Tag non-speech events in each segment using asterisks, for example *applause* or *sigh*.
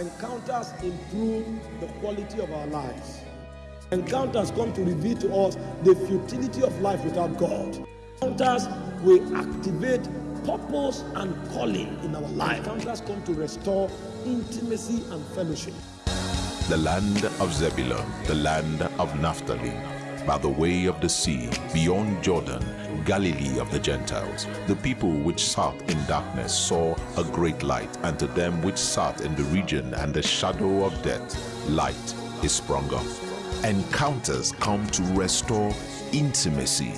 Encounters improve the quality of our lives. Encounters come to reveal to us the futility of life without God. Encounters will activate purpose and calling in our life. Encounters come to restore intimacy and fellowship. the land of Zebulun, the land of Naphtali, by the way of the sea, beyond Jordan, Galilee of the Gentiles. The people which sat in darkness saw a great light, and to them which sat in the region and the shadow of death, light is sprung up. Encounters come to restore intimacy.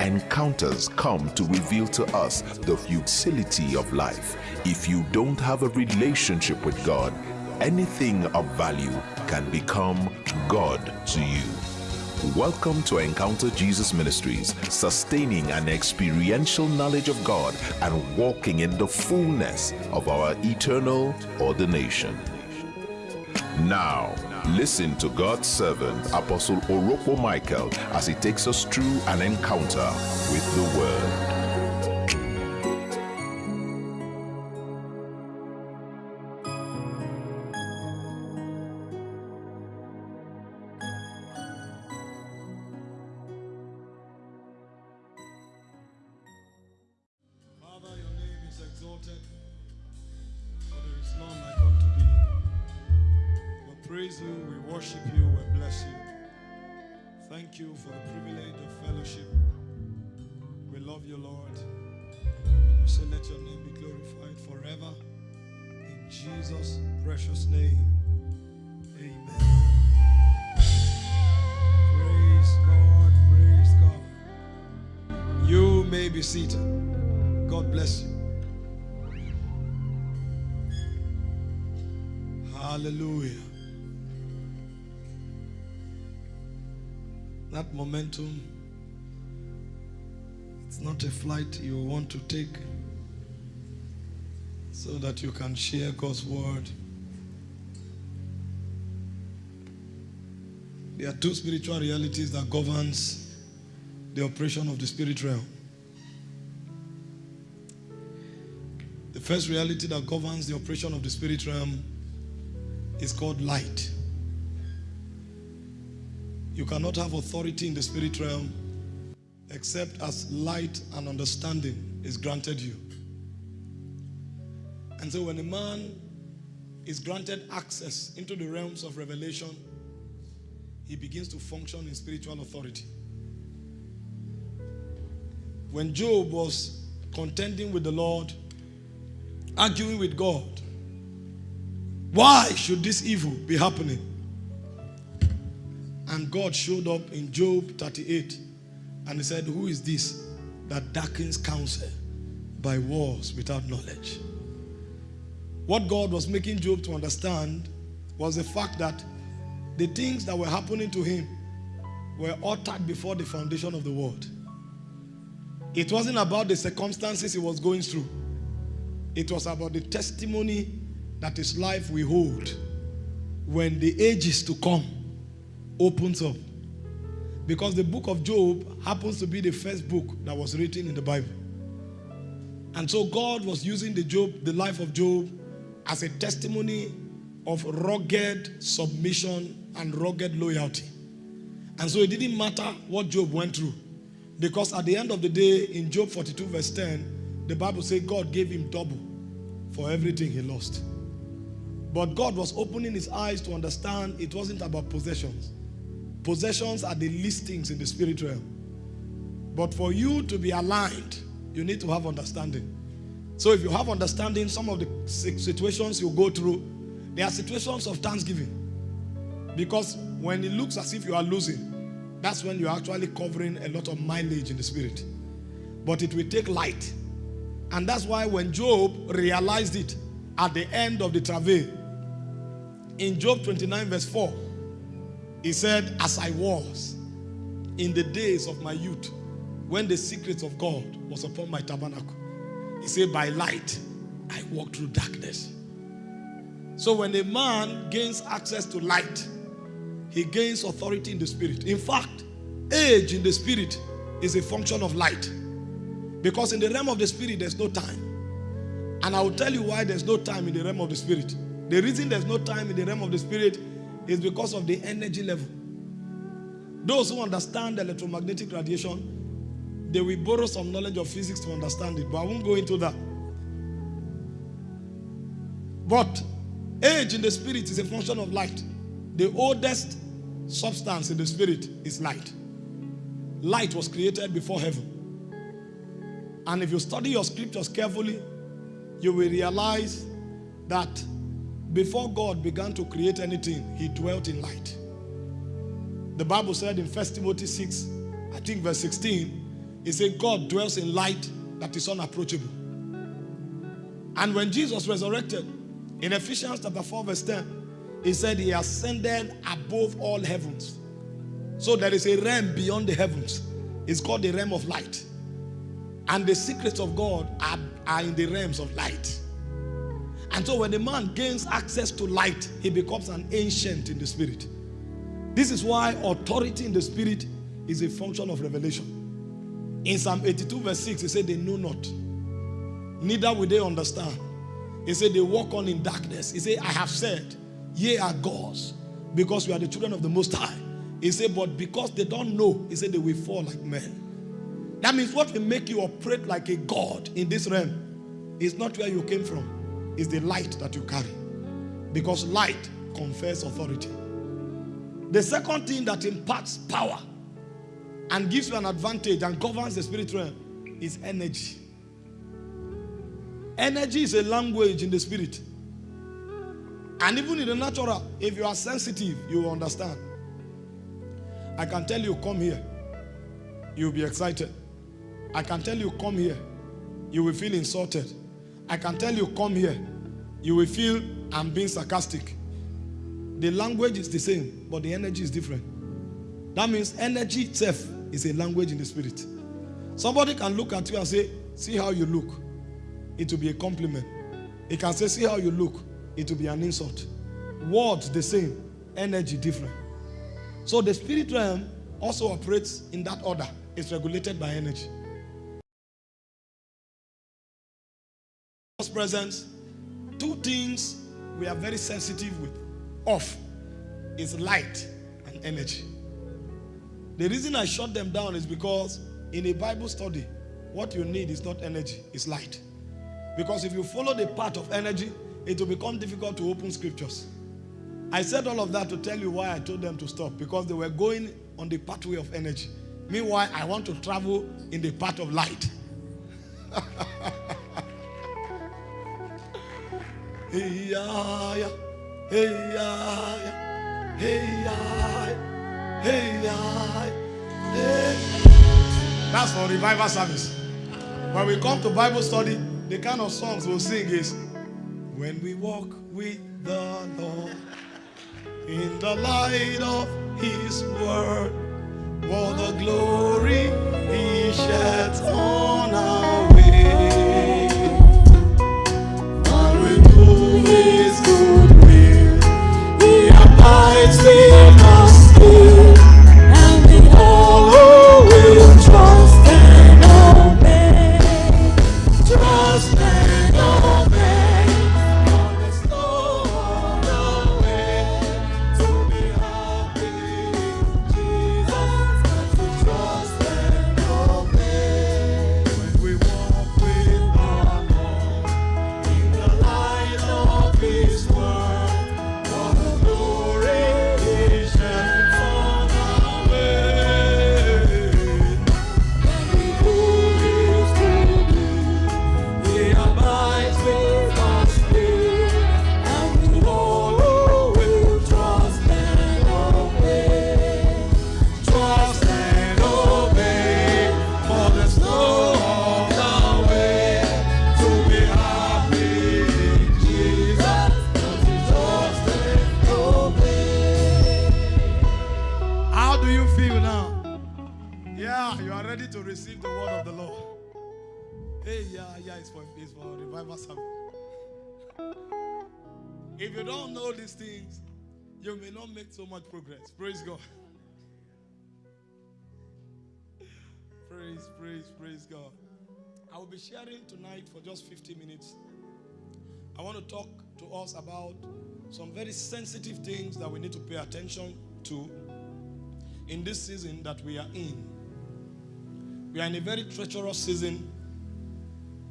Encounters come to reveal to us the futility of life. If you don't have a relationship with God, anything of value can become God to you. Welcome to Encounter Jesus Ministries, sustaining an experiential knowledge of God and walking in the fullness of our eternal ordination. Now, listen to God's servant, Apostle Orokpo Michael, as he takes us through an encounter with the Word. Momentum, it's not a flight you want to take so that you can share God's word. There are two spiritual realities that governs the operation of the spirit realm. The first reality that governs the operation of the spirit realm is called light. You cannot have authority in the spirit realm except as light and understanding is granted you. And so when a man is granted access into the realms of revelation, he begins to function in spiritual authority. When Job was contending with the Lord, arguing with God. Why should this evil be happening? And God showed up in Job 38 and he said, Who is this that darkens counsel by wars without knowledge? What God was making Job to understand was the fact that the things that were happening to him were uttered before the foundation of the world. It wasn't about the circumstances he was going through. It was about the testimony that his life will hold when the ages to come opens up. Because the book of Job happens to be the first book that was written in the Bible. And so God was using the Job, the life of Job, as a testimony of rugged submission and rugged loyalty. And so it didn't matter what Job went through. Because at the end of the day, in Job 42, verse 10, the Bible says God gave him double for everything he lost. But God was opening his eyes to understand it wasn't about possessions. Possessions are the least things in the spirit realm. But for you to be aligned, you need to have understanding. So if you have understanding, some of the situations you go through, they are situations of thanksgiving. Because when it looks as if you are losing, that's when you're actually covering a lot of mileage in the spirit. But it will take light. And that's why when Job realized it at the end of the travail, in Job 29, verse 4, he said, As I was in the days of my youth, when the secrets of God was upon my tabernacle, he said, By light I walked through darkness. So when a man gains access to light, he gains authority in the spirit. In fact, age in the spirit is a function of light. Because in the realm of the spirit, there's no time. And I will tell you why there's no time in the realm of the spirit. The reason there's no time in the realm of the spirit is because of the energy level. Those who understand electromagnetic radiation, they will borrow some knowledge of physics to understand it, but I won't go into that. But age in the spirit is a function of light. The oldest substance in the spirit is light. Light was created before heaven. And if you study your scriptures carefully, you will realize that before God began to create anything, he dwelt in light. The Bible said in 1 Timothy 6, I think verse 16, it said, God dwells in light that is unapproachable. And when Jesus resurrected, in Ephesians chapter 4, verse 10, he said he ascended above all heavens. So there is a realm beyond the heavens. It's called the realm of light. And the secrets of God are, are in the realms of light. And so when the man gains access to light, he becomes an ancient in the spirit. This is why authority in the spirit is a function of revelation. In Psalm 82, verse 6, he said, They know not, neither will they understand. He said, They walk on in darkness. He said, I have said, Ye are gods, because we are the children of the Most High. He said, But because they don't know, he said, They will fall like men. That means what will make you operate like a God in this realm is not where you came from, it's the light that you carry. Because light confers authority. The second thing that imparts power and gives you an advantage and governs the spirit realm is energy. Energy is a language in the spirit. And even in the natural, if you are sensitive, you will understand. I can tell you, come here. You'll be excited. I can tell you, come here. You will feel insulted. I can tell you, come here. You will feel I'm being sarcastic. The language is the same, but the energy is different. That means energy itself is a language in the spirit. Somebody can look at you and say, see how you look. It will be a compliment. He can say, see how you look. It will be an insult. Words the same, energy different. So the spirit realm also operates in that order. It's regulated by energy. Presence, two things we are very sensitive with off is light and energy. The reason I shut them down is because in a Bible study, what you need is not energy, it's light. Because if you follow the path of energy, it will become difficult to open scriptures. I said all of that to tell you why I told them to stop because they were going on the pathway of energy. Meanwhile, I want to travel in the path of light. *laughs* hey, yeah. Hey, yeah, hey, yeah, hey, yeah, hey. That's for revival service. When we come to Bible study, the kind of songs we'll sing is When we walk with the Lord in the light of His word, what the glory He sheds on our abides don't know these things, you may not make so much progress. Praise God. *laughs* Praise, praise, praise God. I will be sharing tonight for just 50 minutes. I want to talk to us about some very sensitive things that we need to pay attention to in this season that we are in. We are in a very treacherous season,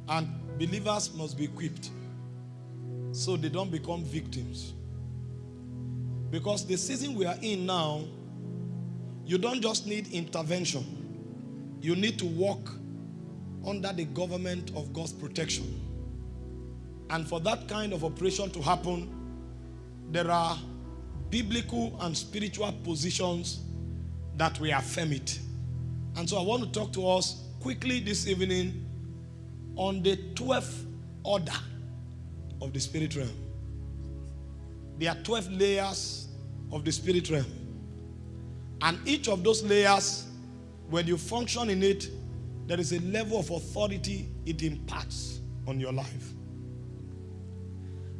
and believers must be equipped so they don't become victims. Because the season we are in now, you don't just need intervention, you need to walk under the government of God's protection. And for that kind of operation to happen, there are biblical and spiritual positions that we affirm it. And so I want to talk to us quickly this evening on the 12th order of the spirit realm. There are 12 layers of the spirit realm. And each of those layers, when you function in it, there is a level of authority it imparts on your life.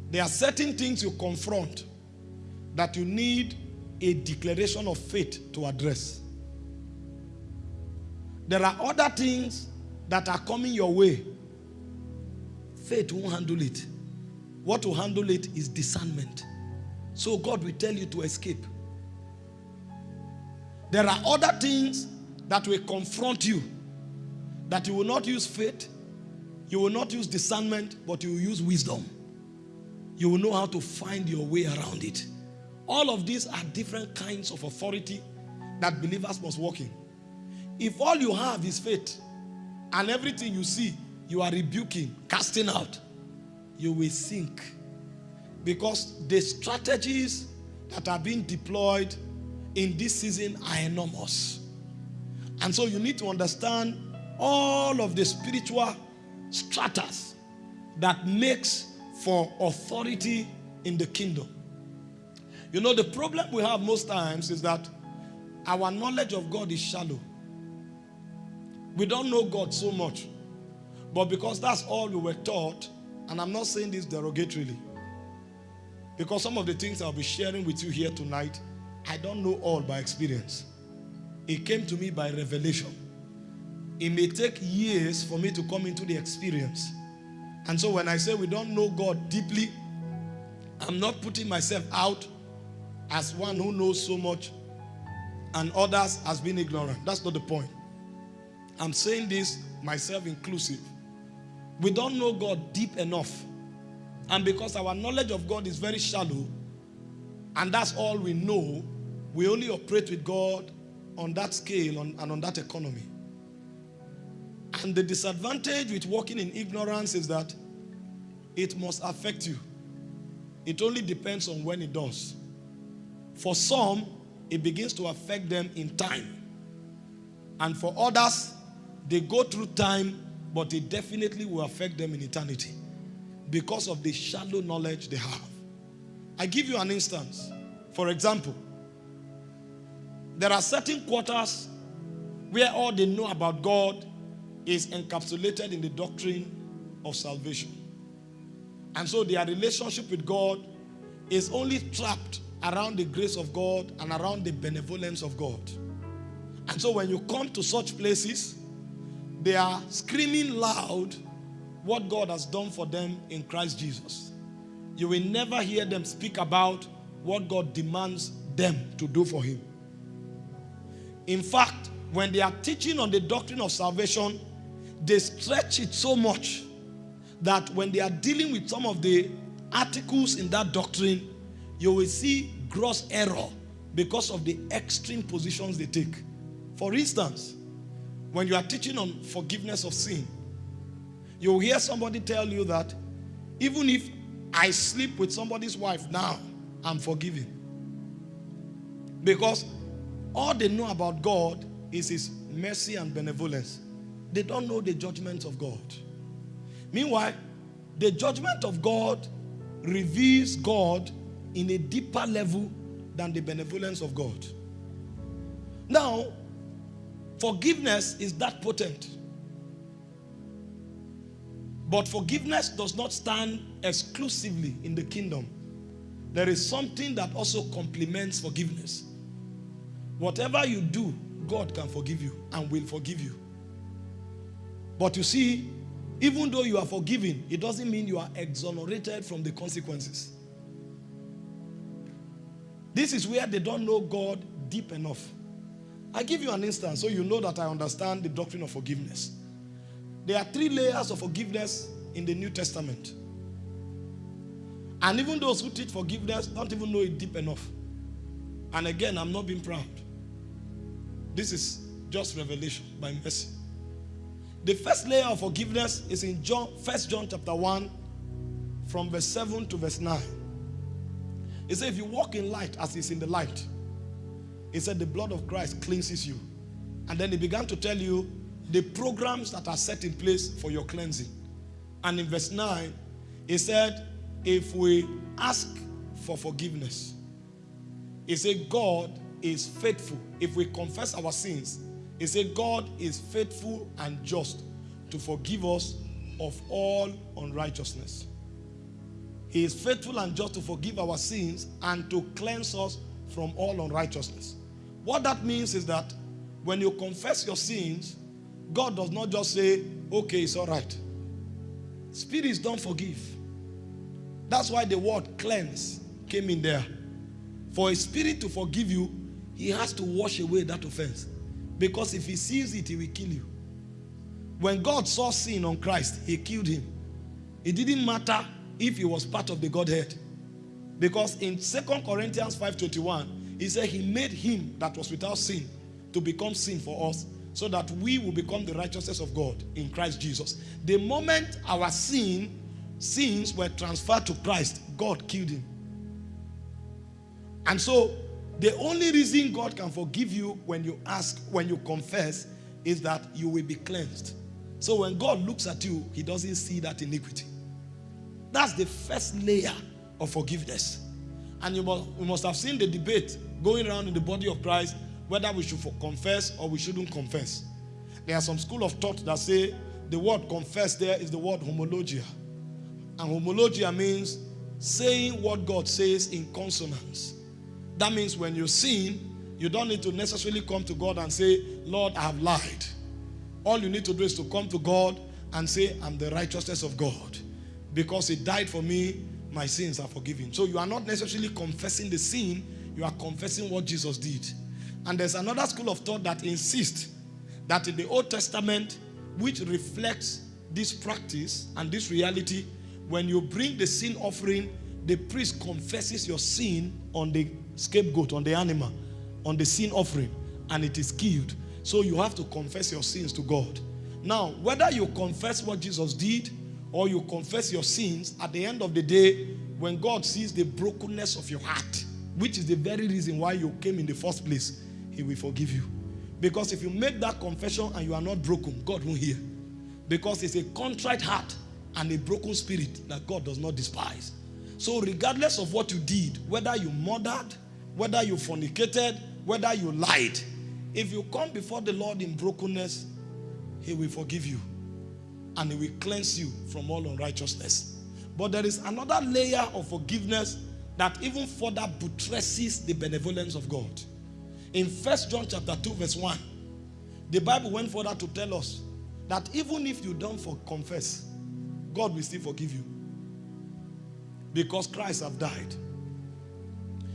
There are certain things you confront that you need a declaration of faith to address. There are other things that are coming your way. Faith won't handle it. What will handle it is discernment. So God will tell you to escape. There are other things that will confront you that you will not use faith, you will not use discernment, but you will use wisdom. You will know how to find your way around it. All of these are different kinds of authority that believers must walk in. If all you have is faith and everything you see, you are rebuking, casting out, you will sink. Because the strategies that are being deployed in this season are enormous. And so you need to understand all of the spiritual stratas that makes for authority in the kingdom. You know, the problem we have most times is that our knowledge of God is shallow. We don't know God so much. But because that's all we were taught, and I'm not saying this derogatorily, because some of the things I'll be sharing with you here tonight, I don't know all by experience. It came to me by revelation. It may take years for me to come into the experience. And so when I say we don't know God deeply, I'm not putting myself out as one who knows so much and others as being ignorant. That's not the point. I'm saying this myself inclusive. We don't know God deep enough. And because our knowledge of God is very shallow, and that's all we know, we only operate with God on that scale and on that economy. And the disadvantage with walking in ignorance is that it must affect you. It only depends on when it does. For some, it begins to affect them in time. And for others, they go through time, but it definitely will affect them in eternity because of the shallow knowledge they have. I give you an instance. For example, there are certain quarters where all they know about God is encapsulated in the doctrine of salvation. And so their relationship with God is only trapped around the grace of God and around the benevolence of God. And so when you come to such places, they are screaming loud what God has done for them in Christ Jesus. You will never hear them speak about what God demands them to do for Him. In fact, when they are teaching on the doctrine of salvation, they stretch it so much that when they are dealing with some of the articles in that doctrine, you will see gross error because of the extreme positions they take. For instance, when you are teaching on forgiveness of sin, you'll hear somebody tell you that even if I sleep with somebody's wife now, I'm forgiven. Because all they know about God is his mercy and benevolence. They don't know the judgment of God. Meanwhile, the judgment of God reveals God in a deeper level than the benevolence of God. Now, forgiveness is that potent. But forgiveness does not stand exclusively in the kingdom. There is something that also complements forgiveness. Whatever you do, God can forgive you and will forgive you. But you see, Even though you are forgiven, it doesn't mean you are exonerated from the consequences. This is where they don't know God deep enough. I give you an instance so you know that I understand the doctrine of forgiveness. There are three layers of forgiveness in the New Testament. And even those who teach forgiveness don't even know it deep enough. And again, I'm not being proud. This is just revelation by mercy. The first layer of forgiveness is in John, 1 John chapter 1, from verse 7 to verse 9. He says, if you walk in light as is in the light, he said, the blood of Christ cleanses you. And then he began to tell you the programs that are set in place for your cleansing. And in verse 9, he said, if we ask for forgiveness, he said, God is faithful. If we confess our sins, he said, God is faithful and just to forgive us of all unrighteousness. He is faithful and just to forgive our sins and to cleanse us from all unrighteousness. What that means is that when you confess your sins, God does not just say, okay, it's all right. Spirits don't forgive. That's why the word cleanse came in there. For a spirit to forgive you, he has to wash away that offense. Because if he sees it, he will kill you. When God saw sin on Christ, he killed him. It didn't matter if he was part of the Godhead. Because in 2 Corinthians 5.21, he said he made him that was without sin to become sin for us so that we will become the righteousness of God in Christ Jesus. The moment our sin, sins were transferred to Christ, God killed him. And so the only reason God can forgive you when you ask, when you confess, is that you will be cleansed. So when God looks at you, he doesn't see that iniquity. That's the first layer of forgiveness. And you must, must have seen the debate going around in the body of Christ whether we should confess or we shouldn't confess. There are some school of thought that say the word confess there is the word homologia. And homologia means saying what God says in consonance. That means when you sin, you don't need to necessarily come to God and say, Lord, I have lied. All you need to do is to come to God and say, I'm the righteousness of God. Because he died for me, my sins are forgiven. So you are not necessarily confessing the sin, you are confessing what Jesus did. And there's another school of thought that insists that in the Old Testament, which reflects this practice and this reality, when you bring the sin offering, the priest confesses your sin on the scapegoat, on the animal, on the sin offering, and it is killed. So you have to confess your sins to God. Now, whether you confess what Jesus did or you confess your sins, at the end of the day, when God sees the brokenness of your heart, which is the very reason why you came in the first place, he will forgive you. Because if you make that confession and you are not broken, God won't hear. Because it's a contrite heart and a broken spirit that God does not despise. So regardless of what you did, whether you murdered, whether you fornicated, whether you lied, if you come before the Lord in brokenness, he will forgive you. And he will cleanse you from all unrighteousness. But there is another layer of forgiveness that even further buttresses the benevolence of God. In First John chapter 2 verse 1, the Bible went further to tell us that even if you don't confess, God will still forgive you. Because Christ have died.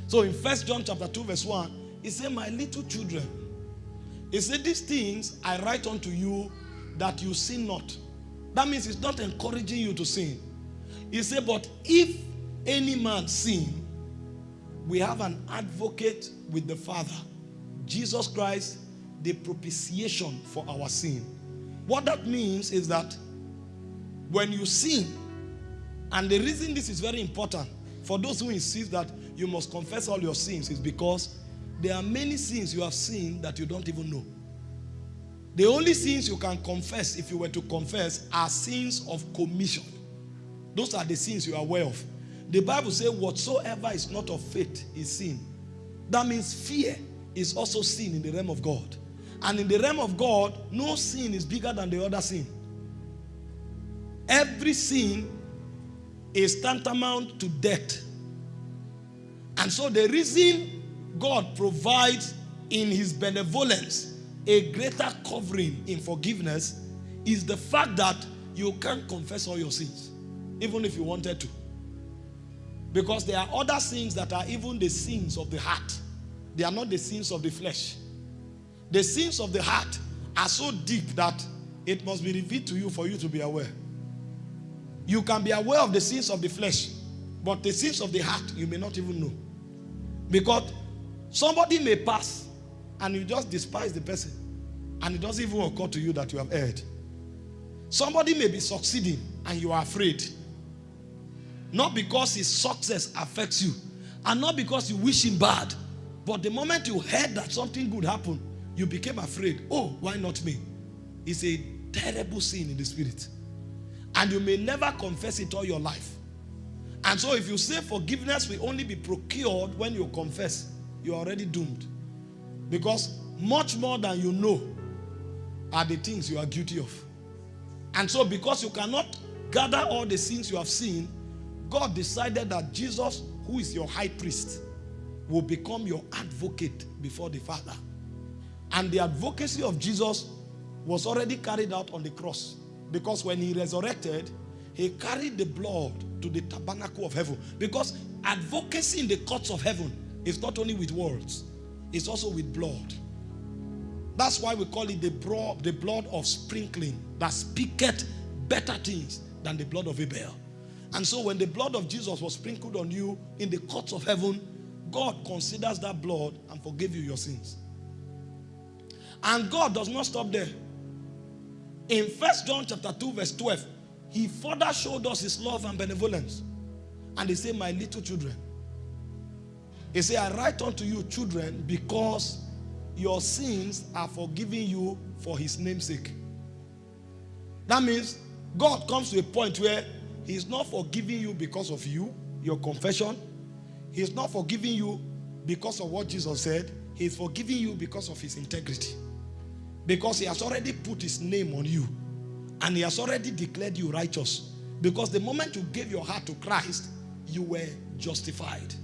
So in First John chapter 2 verse 1, he said, My little children, he said, These things I write unto you that you sin not. That means it's not encouraging you to sin. He said, But if any man sin, we have an advocate with the Father, Jesus Christ, the propitiation for our sin. What that means is that when you sin, and the reason this is very important for those who insist that you must confess all your sins is because there are many sins you have seen that you don't even know. The only sins you can confess, if you were to confess, are sins of commission. Those are the sins you are aware of. The Bible says, whatsoever is not of faith is sin. That means fear is also sin in the realm of God. And in the realm of God, no sin is bigger than the other sin. Every sin is tantamount to death. And so the reason God provides in his benevolence a greater covering in forgiveness is the fact that you can't confess all your sins, even if you wanted to. Because there are other sins that are even the sins of the heart. They are not the sins of the flesh. The sins of the heart are so deep that it must be revealed to you for you to be aware. You can be aware of the sins of the flesh, but the sins of the heart you may not even know. Because somebody may pass and you just despise the person and it doesn't even occur to you that you have erred. Somebody may be succeeding and you are afraid. Not because his success affects you and not because you wish him bad, but the moment you heard that something good happened, you became afraid. Oh, why not me? It's a terrible sin in the spirit. And you may never confess it all your life. And so if you say forgiveness will only be procured when you confess, you're already doomed. Because much more than you know are the things you are guilty of. And so because you cannot gather all the sins you have seen, God decided that Jesus, who is your high priest, will become your advocate before the Father. And the advocacy of Jesus was already carried out on the cross. Because when he resurrected, he carried the blood to the tabernacle of heaven. Because advocacy in the courts of heaven is not only with words, it's also with blood. That's why we call it the blood, the blood of sprinkling that speaketh better things than the blood of Abel. And so when the blood of Jesus was sprinkled on you in the courts of heaven, God considers that blood and forgive you your sins. And God does not stop there. In First John chapter 2 verse 12, he further showed us his love and benevolence. And he said, my little children. He said, I write unto you children because your sins are forgiven you for his name's sake. That means God comes to a point where he's not forgiving you because of you, your confession. He's not forgiving you because of what Jesus said. He's forgiving you because of his integrity. Because he has already put his name on you. And he has already declared you righteous. Because the moment you gave your heart to Christ, you were justified.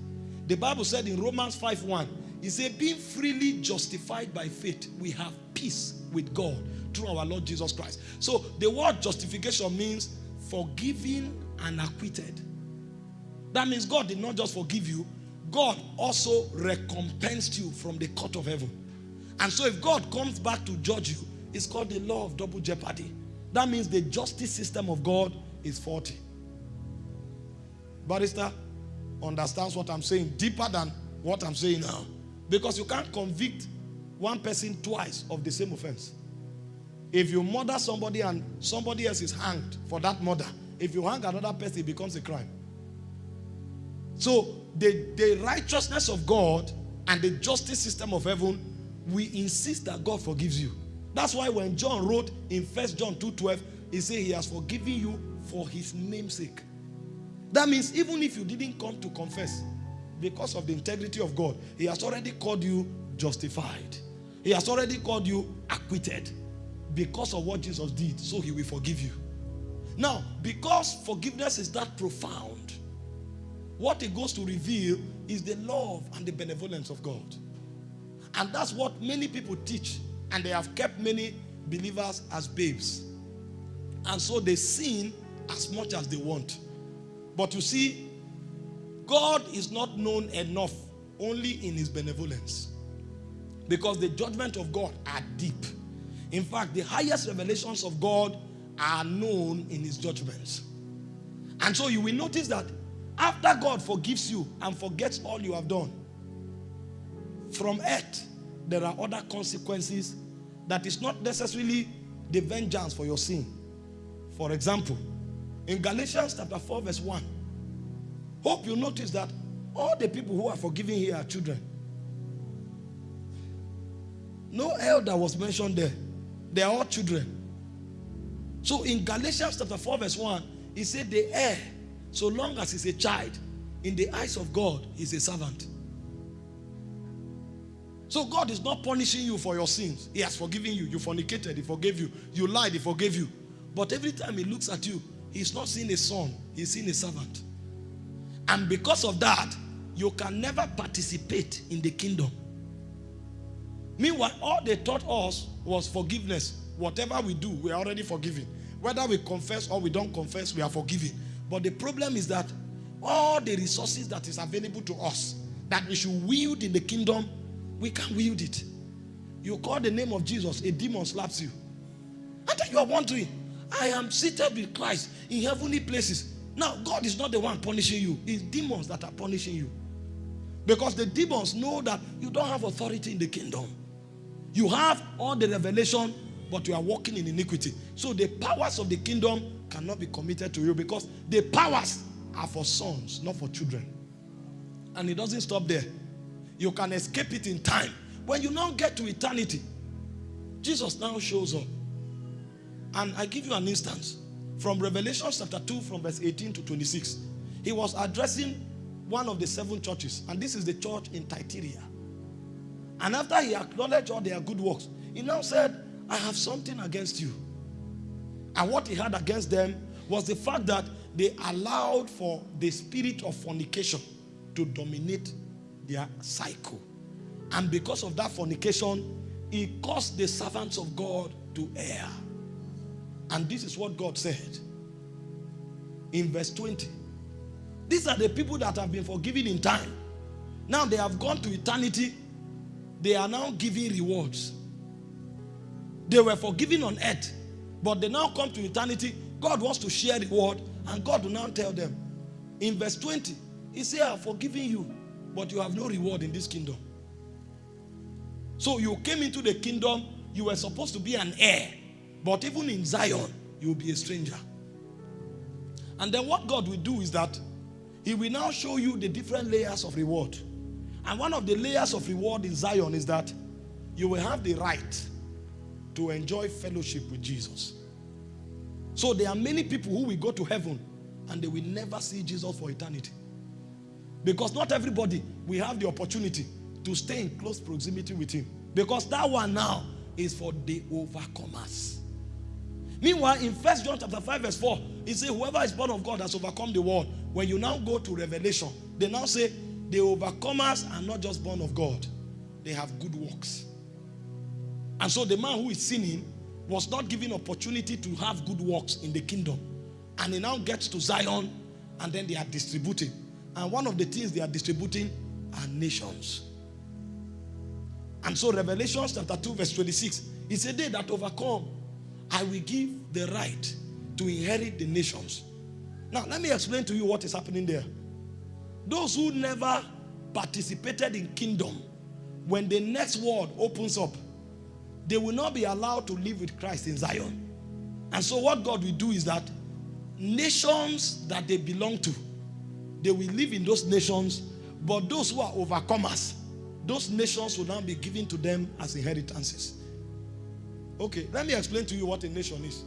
The Bible said in Romans 5.1, he said, being freely justified by faith, we have peace with God through our Lord Jesus Christ. So the word justification means forgiven and acquitted. That means God did not just forgive you, God also recompensed you from the court of heaven. And so if God comes back to judge you, it's called the law of double jeopardy. That means the justice system of God is faulty. Barrister understands what I'm saying deeper than what I'm saying now. Because you can't convict one person twice of the same offense. If you murder somebody and somebody else is hanged for that murder, if you hang another person, it becomes a crime. So the, the righteousness of God and the justice system of heaven, we insist that God forgives you. That's why when John wrote in First John 2.12, he said he has forgiven you for his namesake. That means even if you didn't come to confess, because of the integrity of God, he has already called you justified. He has already called you acquitted because of what Jesus did, so he will forgive you. Now, because forgiveness is that profound, what it goes to reveal is the love and the benevolence of God. And that's what many people teach, and they have kept many believers as babes. And so they sin as much as they want. But you see, God is not known enough only in his benevolence. Because the judgment of God are deep. In fact, the highest revelations of God are known in his judgments. And so you will notice that after God forgives you and forgets all you have done, from earth, there are other consequences that is not necessarily the vengeance for your sin. For example, in Galatians chapter 4 verse 1, hope you notice that all the people who are forgiven here are children. No elder was mentioned there. They are all children. So in Galatians chapter 4 verse 1, he said the heir, so long as he's a child, in the eyes of God, he's a servant. So God is not punishing you for your sins. He has forgiven you. You fornicated, he forgave you. You lied, he forgave you. But every time he looks at you, he's not seeing a son, he's seeing a servant. And because of that, you can never participate in the kingdom. Meanwhile, all they taught us was forgiveness. Whatever we do, we're already forgiven. Whether we confess or we don't confess, we are forgiven. But the problem is that all the resources that is available to us that we should wield in the kingdom, we can't wield it. You call the name of Jesus, a demon slaps you. And then you are wondering, I am seated with Christ in heavenly places. Now, God is not the one punishing you, it's demons that are punishing you. Because the demons know that you don't have authority in the kingdom. You have all the revelation, but you are walking in iniquity. So the powers of the kingdom cannot be committed to you because the powers are for sons, not for children. And it doesn't stop there. You can escape it in time. When you now get to eternity, Jesus now shows up. And I give you an instance from Revelation chapter 2 from verse 18 to 26. He was addressing one of the seven churches. And this is the church in Thyatira. And after he acknowledged all their good works, he now said, I have something against you. And what he had against them was the fact that they allowed for the spirit of fornication to dominate their cycle. And because of that fornication, it caused the servants of God to err. And this is what God said in verse 20. These are the people that have been forgiven in time. Now they have gone to eternity. They are now giving rewards. They were forgiven on earth, but they now come to eternity. God wants to share reward, and God will now tell them in verse 20, He said, I have forgiven you, but you have no reward in this kingdom. So you came into the kingdom, you were supposed to be an heir, but even in Zion, you will be a stranger. And then what God will do is that He will now show you the different layers of reward. And one of the layers of reward in Zion is that you will have the right to enjoy fellowship with Jesus. So there are many people who will go to heaven and they will never see Jesus for eternity. Because not everybody will have the opportunity to stay in close proximity with him. Because that one now is for the overcomers. Meanwhile, in First John chapter 5, verse 4, he says, Whoever is born of God has overcome the world. When you now go to Revelation, they now say, The overcomers are not just born of God, they have good works. And so the man who is sinning was not given opportunity to have good works in the kingdom. And he now gets to Zion, and then they are distributing. And one of the things they are distributing are nations. And so Revelation chapter 2 verse 26, he said, they that overcome, I will give the right to inherit the nations. Now, let me explain to you what is happening there. Those who never participated in kingdom, when the next world opens up, they will not be allowed to live with Christ in Zion. And so what God will do is that nations that they belong to, they will live in those nations, but those who are overcomers, those nations will now be given to them as inheritances. Okay, let me explain to you what a nation is.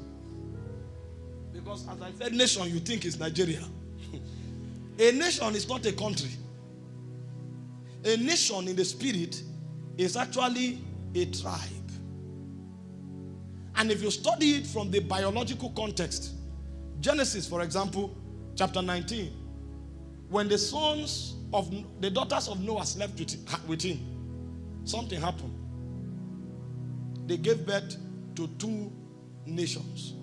Because as I said nation, you think is Nigeria. a nation is not a country. A nation in the spirit is actually a tribe. And if you study it from the biological context, Genesis, for example, chapter 19, when the sons of the daughters of Noah slept with him, something happened. They gave birth to two nations.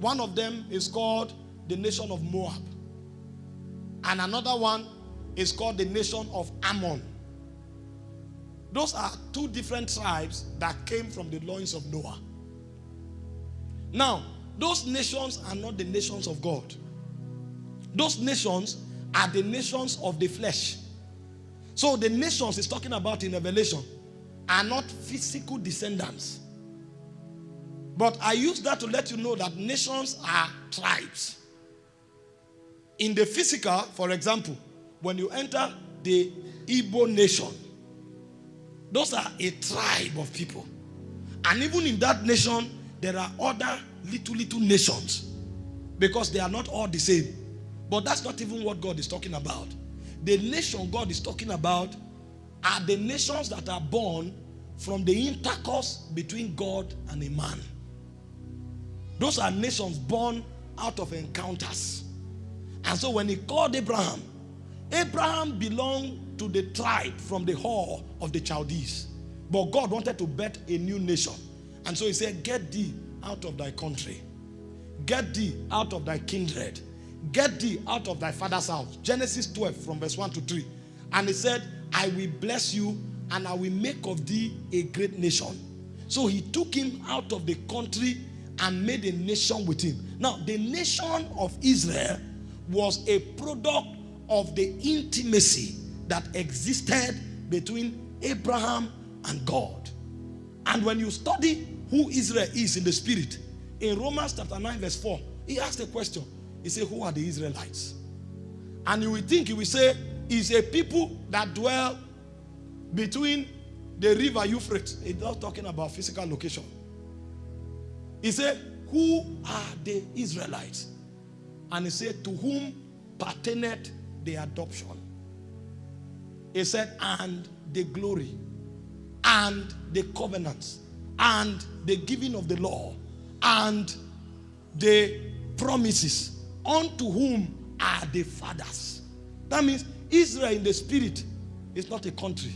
One of them is called the nation of Moab, and another one is called the nation of Ammon. Those are two different tribes that came from the loins of Noah. Now, those nations are not the nations of God. Those nations are the nations of the flesh. So the nations is talking about in Revelation are not physical descendants. But I use that to let you know that nations are tribes. In the physical, for example, when you enter the Igbo nation, those are a tribe of people. And even in that nation, there are other little, little nations because they are not all the same. But that's not even what God is talking about. The nation God is talking about are the nations that are born from the intercourse between God and a man. Those are nations born out of encounters. And so when he called Abraham, Abraham belonged to the tribe from the hall of the Chaldees. But God wanted to bet a new nation. And so he said, get thee out of thy country. Get thee out of thy kindred. Get thee out of thy father's house. Genesis 12 from verse 1 to 3. And he said, I will bless you and I will make of thee a great nation. So he took him out of the country and made a nation with him. Now, the nation of Israel was a product of the intimacy that existed between Abraham and God. And when you study who Israel is in the spirit, in Romans chapter 9, verse 4, he asked a question. He said, Who are the Israelites? And you will think he will say, Is a people that dwell between the river Euphrates. He's not talking about physical location. He said, Who are the Israelites? And he said, To whom pertaineth the adoption? He said, And the glory, and the covenants, and the giving of the law, and the promises, unto whom are the fathers. That means Israel in the spirit is not a country,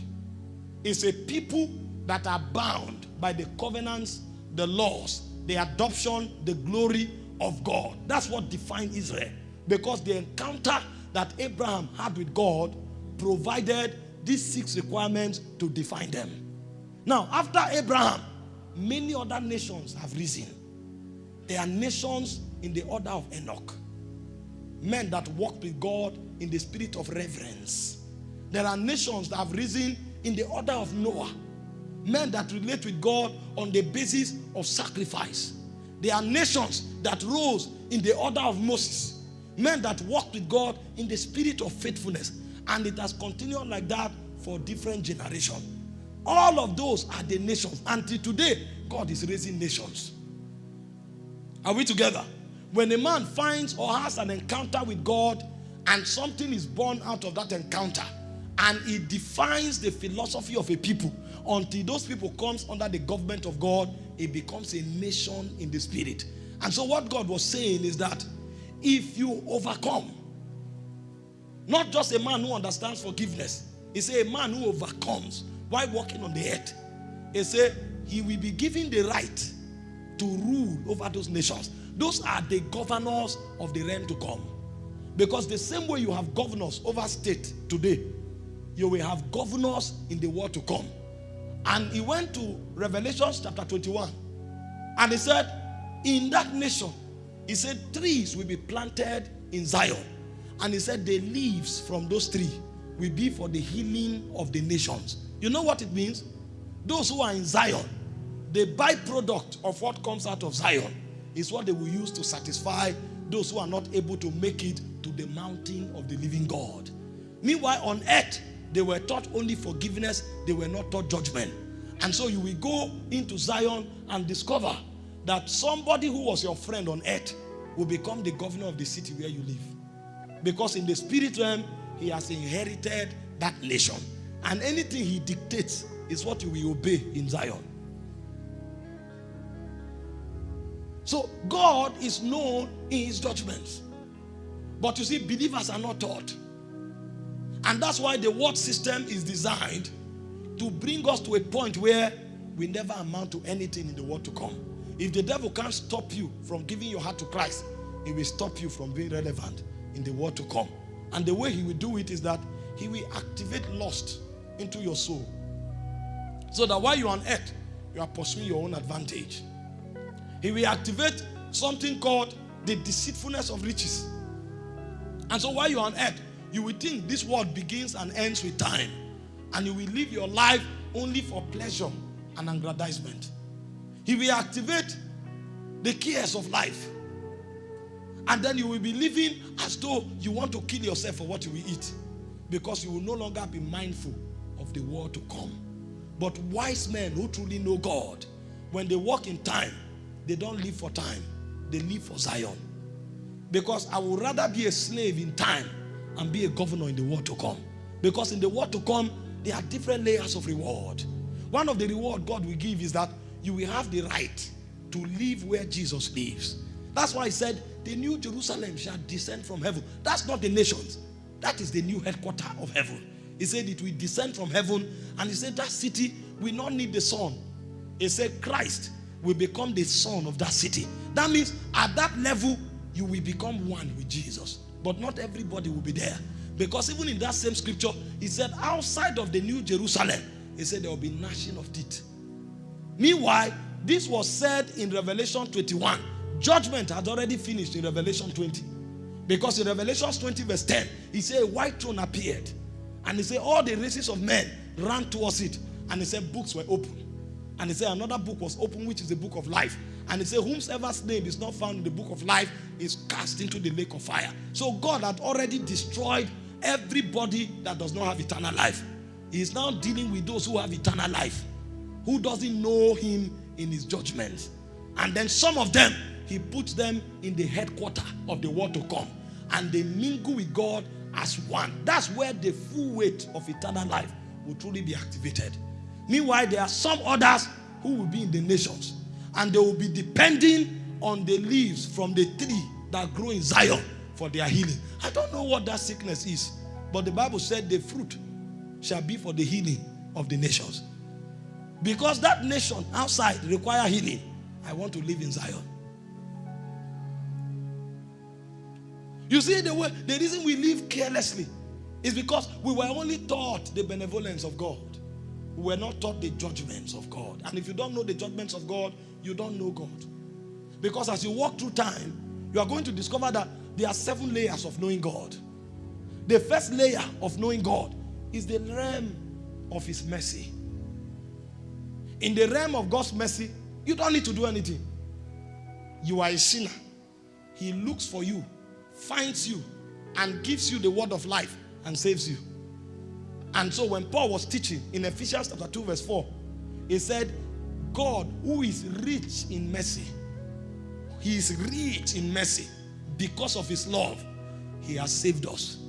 it's a people that are bound by the covenants, the laws, the adoption, the glory of God. That's what defines Israel. Because the encounter that Abraham had with God provided these six requirements to define them. Now, after Abraham, many other nations have risen. There are nations in the order of Enoch. Men that walked with God in the spirit of reverence. There are nations that have risen in the order of Noah. Men that relate with God on the basis of sacrifice. There are nations that rose in the order of Moses. Men that walked with God in the spirit of faithfulness. And it has continued like that for different generations. All of those are the nations. Until today, God is raising nations. Are we together? When a man finds or has an encounter with God and something is born out of that encounter and it defines the philosophy of a people until those people comes under the government of God, it becomes a nation in the spirit. And so what God was saying is that if you overcome, not just a man who understands forgiveness, he a man who overcomes while walking on the earth. He said he will be given the right to rule over those nations. Those are the governors of the realm to come. Because the same way you have governors over state today, you will have governors in the world to come. And he went to Revelation chapter 21. And he said, in that nation, he said, trees will be planted in Zion. And he said, the leaves from those trees will be for the healing of the nations. You know what it means? Those who are in Zion, the byproduct of what comes out of Zion is what they will use to satisfy those who are not able to make it to the mountain of the living God. Meanwhile, on earth, they were taught only forgiveness, they were not taught judgment. And so you will go into Zion and discover that somebody who was your friend on earth will become the governor of the city where you live. Because in the spirit realm, he has inherited that nation. And anything he dictates is what you will obey in Zion. So God is known in his judgments. But you see, believers are not taught. And that's why the word system is designed to bring us to a point where we never amount to anything in the world to come. If the devil can't stop you from giving your heart to Christ, he will stop you from being relevant in the world to come. And the way he will do it is that he will activate lust into your soul. So that while you're on earth, you are pursuing your own advantage. He will activate something called the deceitfulness of riches. And so while you're on earth, you will think this world begins and ends with time. And you will live your life only for pleasure and aggrandizement. He will activate the cares of life. And then you will be living as though you want to kill yourself for what you will eat. Because you will no longer be mindful of the world to come. But wise men who truly know God, when they walk in time, they don't live for time. They live for Zion. Because I would rather be a slave in time and be a governor in the world to come. Because in the world to come, there are different layers of reward. One of the reward God will give is that you will have the right to live where Jesus lives. That's why he said, the new Jerusalem shall descend from heaven. That's not the nations. That is the new headquarter of heaven. He said it will descend from heaven. And he said that city will not need the sun. He said Christ will become the son of that city. That means at that level, you will become one with Jesus. But not everybody will be there. Because even in that same scripture, he said, outside of the new Jerusalem, he said there will be gnashing of teeth. Meanwhile, this was said in Revelation 21. Judgment had already finished in Revelation 20. Because in Revelation 20, verse 10, he said, A white throne appeared. And he said, All the races of men ran towards it. And he said, Books were open. And he said, Another book was open, which is the book of life. And he said, Whomsoever's name is not found in the book of life is cast into the lake of fire. So God had already destroyed everybody that does not have eternal life. He is now dealing with those who have eternal life, who doesn't know him in his judgments. And then some of them, he puts them in the headquarter of the world to come. And they mingle with God as one. That's where the full weight of eternal life will truly be activated. Meanwhile, there are some others who will be in the nations. And they will be depending on the leaves from the tree that grow in Zion for their healing. I don't know what that sickness is. But the Bible said the fruit shall be for the healing of the nations. Because that nation outside require healing. I want to live in Zion. You see, the, way, the reason we live carelessly is because we were only taught the benevolence of God. We were not taught the judgments of God. And if you don't know the judgments of God, you don't know God. Because as you walk through time, you are going to discover that there are seven layers of knowing God. The first layer of knowing God is the realm of His mercy. In the realm of God's mercy, you don't need to do anything. You are a sinner. He looks for you, finds you, and gives you the word of life and saves you. And so when Paul was teaching in Ephesians chapter 2 verse 4, he said, God who is rich in mercy, he is rich in mercy because of his love, he has saved us.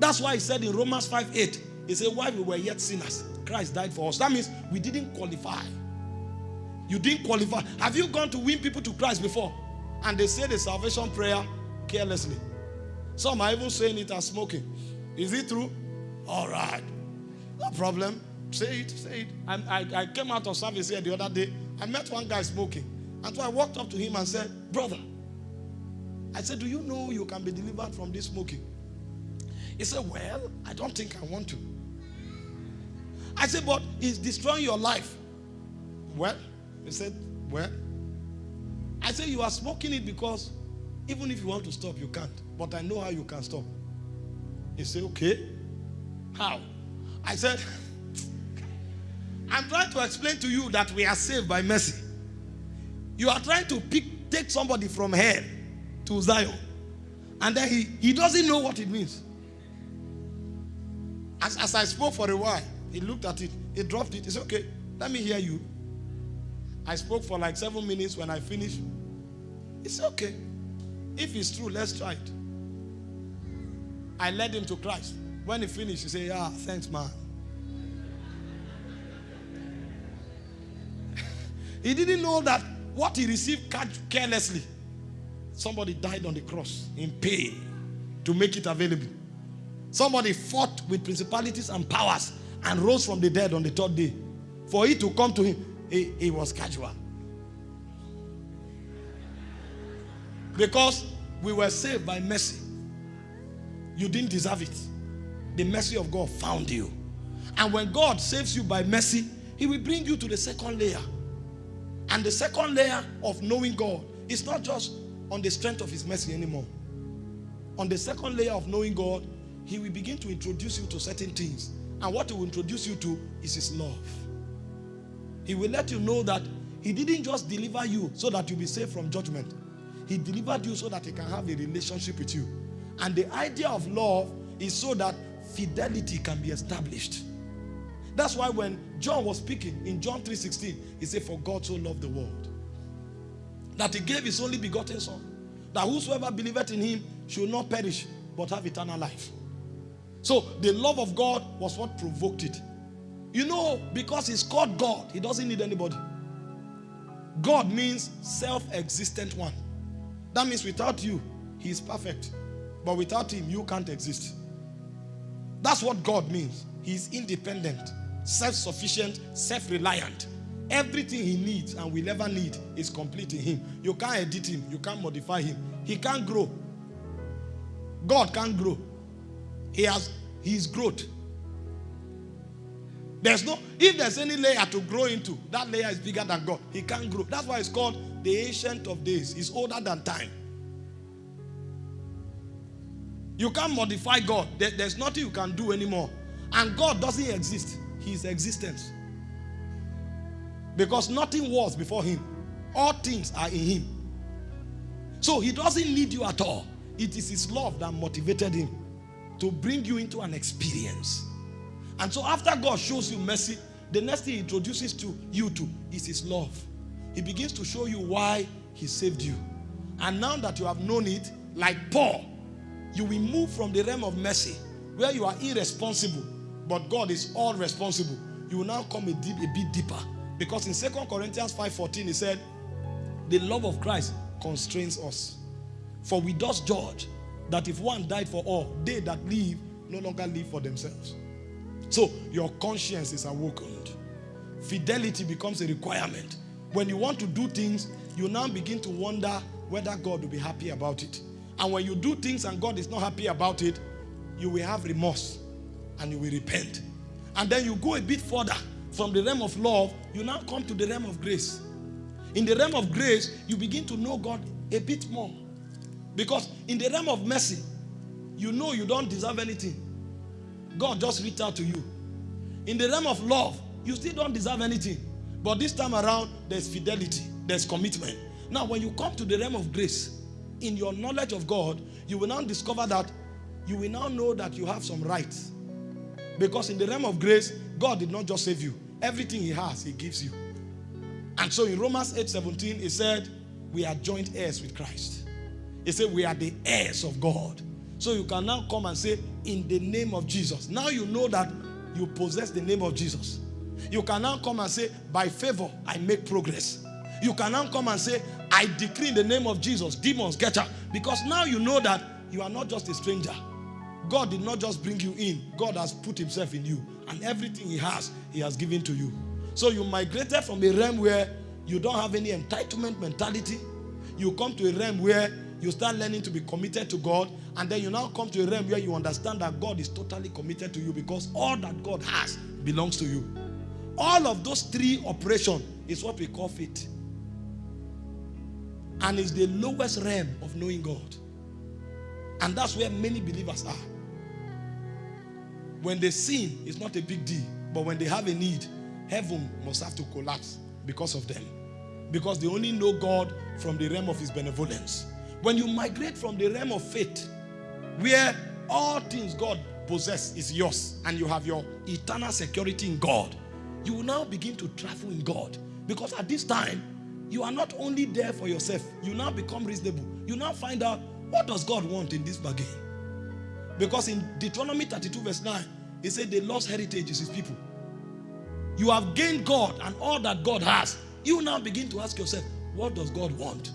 That's why he said in Romans 5 8, he said, While we were yet sinners, Christ died for us. That means we didn't qualify. You didn't qualify. Have you gone to win people to Christ before? And they say the salvation prayer carelessly. Some are even saying it as smoking. Is it true? All right. No problem. Say it, say it. I, I, I came out of service here the other day. I met one guy smoking. And so I walked up to him and said, Brother, I said, Do you know you can be delivered from this smoking? He said, Well, I don't think I want to. I said, But it's destroying your life. Well, he said, Well, I said, You are smoking it because even if you want to stop, you can't. But I know how you can stop. He said, Okay. How? I said, I'm trying to explain to you that we are saved by mercy. You are trying to pick, take somebody from hell to Zion. And then he, he doesn't know what it means. As, as I spoke for a while, he looked at it, he dropped it. He said, Okay, let me hear you. I spoke for like seven minutes when I finished. He said, Okay, if it's true, let's try it. I led him to Christ. When he finished, he said, Yeah, thanks, man. He didn't know that what he received carelessly, somebody died on the cross in pain to make it available. Somebody fought with principalities and powers and rose from the dead on the third day. For it to come to him, it, it was casual. Because we were saved by mercy. You didn't deserve it. The mercy of God found you. And when God saves you by mercy, He will bring you to the second layer. And the second layer of knowing God is not just on the strength of His mercy anymore. On the second layer of knowing God, He will begin to introduce you to certain things. And what He will introduce you to is His love. He will let you know that He didn't just deliver you so that you'll be saved from judgment. He delivered you so that He can have a relationship with you. And the idea of love is so that fidelity can be established. That's why when John was speaking in John 3:16, he said, For God so loved the world that he gave his only begotten son, that whosoever believeth in him should not perish, but have eternal life. So the love of God was what provoked it. You know, because he's called God, he doesn't need anybody. God means self-existent one. That means without you, he is perfect. But without him, you can't exist. That's what God means. He's independent, self-sufficient, self-reliant. Everything he needs and will ever need is complete in him. You can't edit him, you can't modify him. He can't grow. God can't grow. He has his growth. There's no, if there's any layer to grow into, that layer is bigger than God. He can't grow. That's why it's called the ancient of days. He's older than time. You can't modify God. There- there's nothing you can do anymore. And God doesn't exist. He is existence. Because nothing was before him. All things are in him. So he doesn't need you at all. It is his love that motivated him to bring you into an experience. And so after God shows you mercy, the next thing he introduces to you to is his love. He begins to show you why he saved you. And now that you have known it, like Paul, you will move from the realm of mercy, where you are irresponsible, but God is all responsible. You will now come a, deep, a bit deeper. Because in 2 Corinthians 5.14, he said, the love of Christ constrains us. For we thus judge that if one died for all, they that live no longer live for themselves. So your conscience is awakened. Fidelity becomes a requirement. When you want to do things, you now begin to wonder whether God will be happy about it. And when you do things and God is not happy about it, you will have remorse and you will repent. And then you go a bit further from the realm of love, you now come to the realm of grace. In the realm of grace, you begin to know God a bit more. Because in the realm of mercy, you know you don't deserve anything. God just reached out to you. In the realm of love, you still don't deserve anything. But this time around, there's fidelity, there's commitment. Now, when you come to the realm of grace, in your knowledge of God, you will now discover that you will now know that you have some rights. Because in the realm of grace, God did not just save you. Everything he has, he gives you. And so in Romans 8 17, he said, We are joint heirs with Christ. He said, We are the heirs of God. So you can now come and say, In the name of Jesus. Now you know that you possess the name of Jesus. You can now come and say, By favor, I make progress. You can now come and say, I decree in the name of Jesus, demons get out. Because now you know that you are not just a stranger. God did not just bring you in, God has put himself in you. And everything he has, he has given to you. So you migrated from a realm where you don't have any entitlement mentality. You come to a realm where you start learning to be committed to God. And then you now come to a realm where you understand that God is totally committed to you because all that God has belongs to you. All of those three operations is what we call faith. And it's the lowest realm of knowing God. And that's where many believers are. When they sin, it's not a big deal. But when they have a need, heaven must have to collapse because of them. Because they only know God from the realm of his benevolence. When you migrate from the realm of faith, where all things God possess is yours, and you have your eternal security in God, you will now begin to travel in God. Because at this time, you are not only there for yourself, you now become reasonable. You now find out what does God want in this bargain. Because in Deuteronomy 32 verse 9, he said the lost heritage is his people. You have gained God and all that God has. You now begin to ask yourself, what does God want?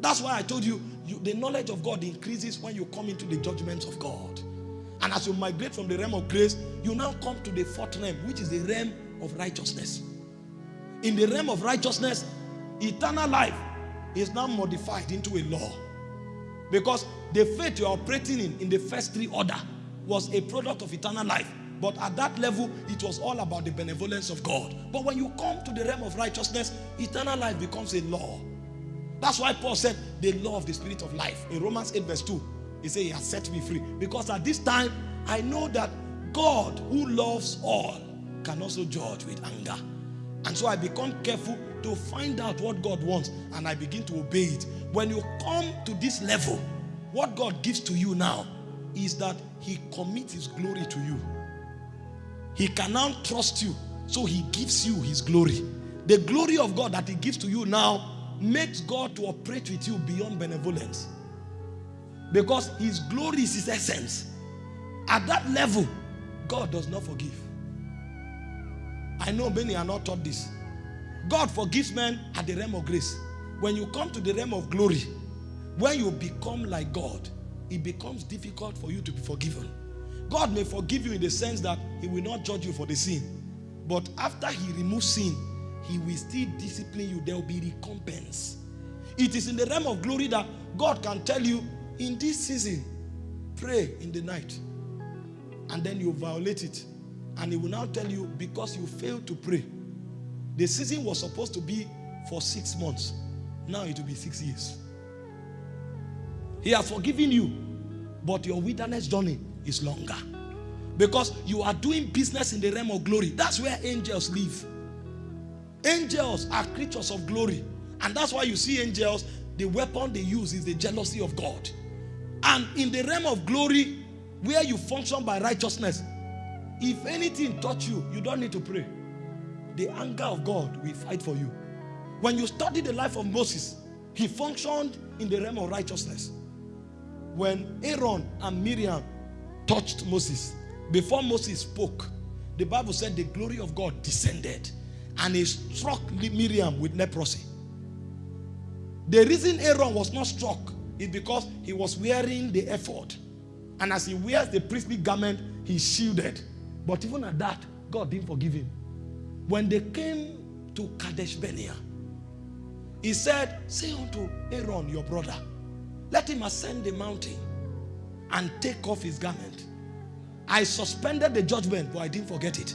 That's why I told you, you, the knowledge of God increases when you come into the judgments of God. And as you migrate from the realm of grace, you now come to the fourth realm, which is the realm of righteousness. In the realm of righteousness, eternal life is now modified into a law. Because the faith you're operating in, in the first three order, was a product of eternal life. But at that level, it was all about the benevolence of God. But when you come to the realm of righteousness, eternal life becomes a law. That's why Paul said, the law of the spirit of life. In Romans 8 verse 2, he said, he has set me free. Because at this time, I know that God who loves all can also judge with anger. And so I become careful to find out what God wants and I begin to obey it. When you come to this level, what God gives to you now is that he commits his glory to you. He can now trust you, so he gives you his glory. The glory of God that he gives to you now makes God to operate with you beyond benevolence. Because his glory is his essence. At that level, God does not forgive. I know many are not taught this. God forgives men at the realm of grace. When you come to the realm of glory, when you become like God, it becomes difficult for you to be forgiven. God may forgive you in the sense that he will not judge you for the sin. But after he removes sin, he will still discipline you. There will be recompense. It is in the realm of glory that God can tell you, in this season, pray in the night. And then you violate it. And he will now tell you, because you failed to pray. The season was supposed to be for six months. Now it will be six years. He has forgiven you, but your wilderness journey is longer. Because you are doing business in the realm of glory. That's where angels live. Angels are creatures of glory. And that's why you see angels, the weapon they use is the jealousy of God. And in the realm of glory, where you function by righteousness, if anything touch you, you don't need to pray. The anger of God will fight for you. When you study the life of Moses, he functioned in the realm of righteousness. When Aaron and Miriam touched Moses, before Moses spoke, the Bible said the glory of God descended and he struck Miriam with leprosy. The reason Aaron was not struck is because he was wearing the ephod. And as he wears the priestly garment, he's shielded. But even at that, God didn't forgive him. When they came to Kadesh Barnea, he said, say unto Aaron, your brother, let him ascend the mountain and take off his garment. I suspended the judgment, but I didn't forget it.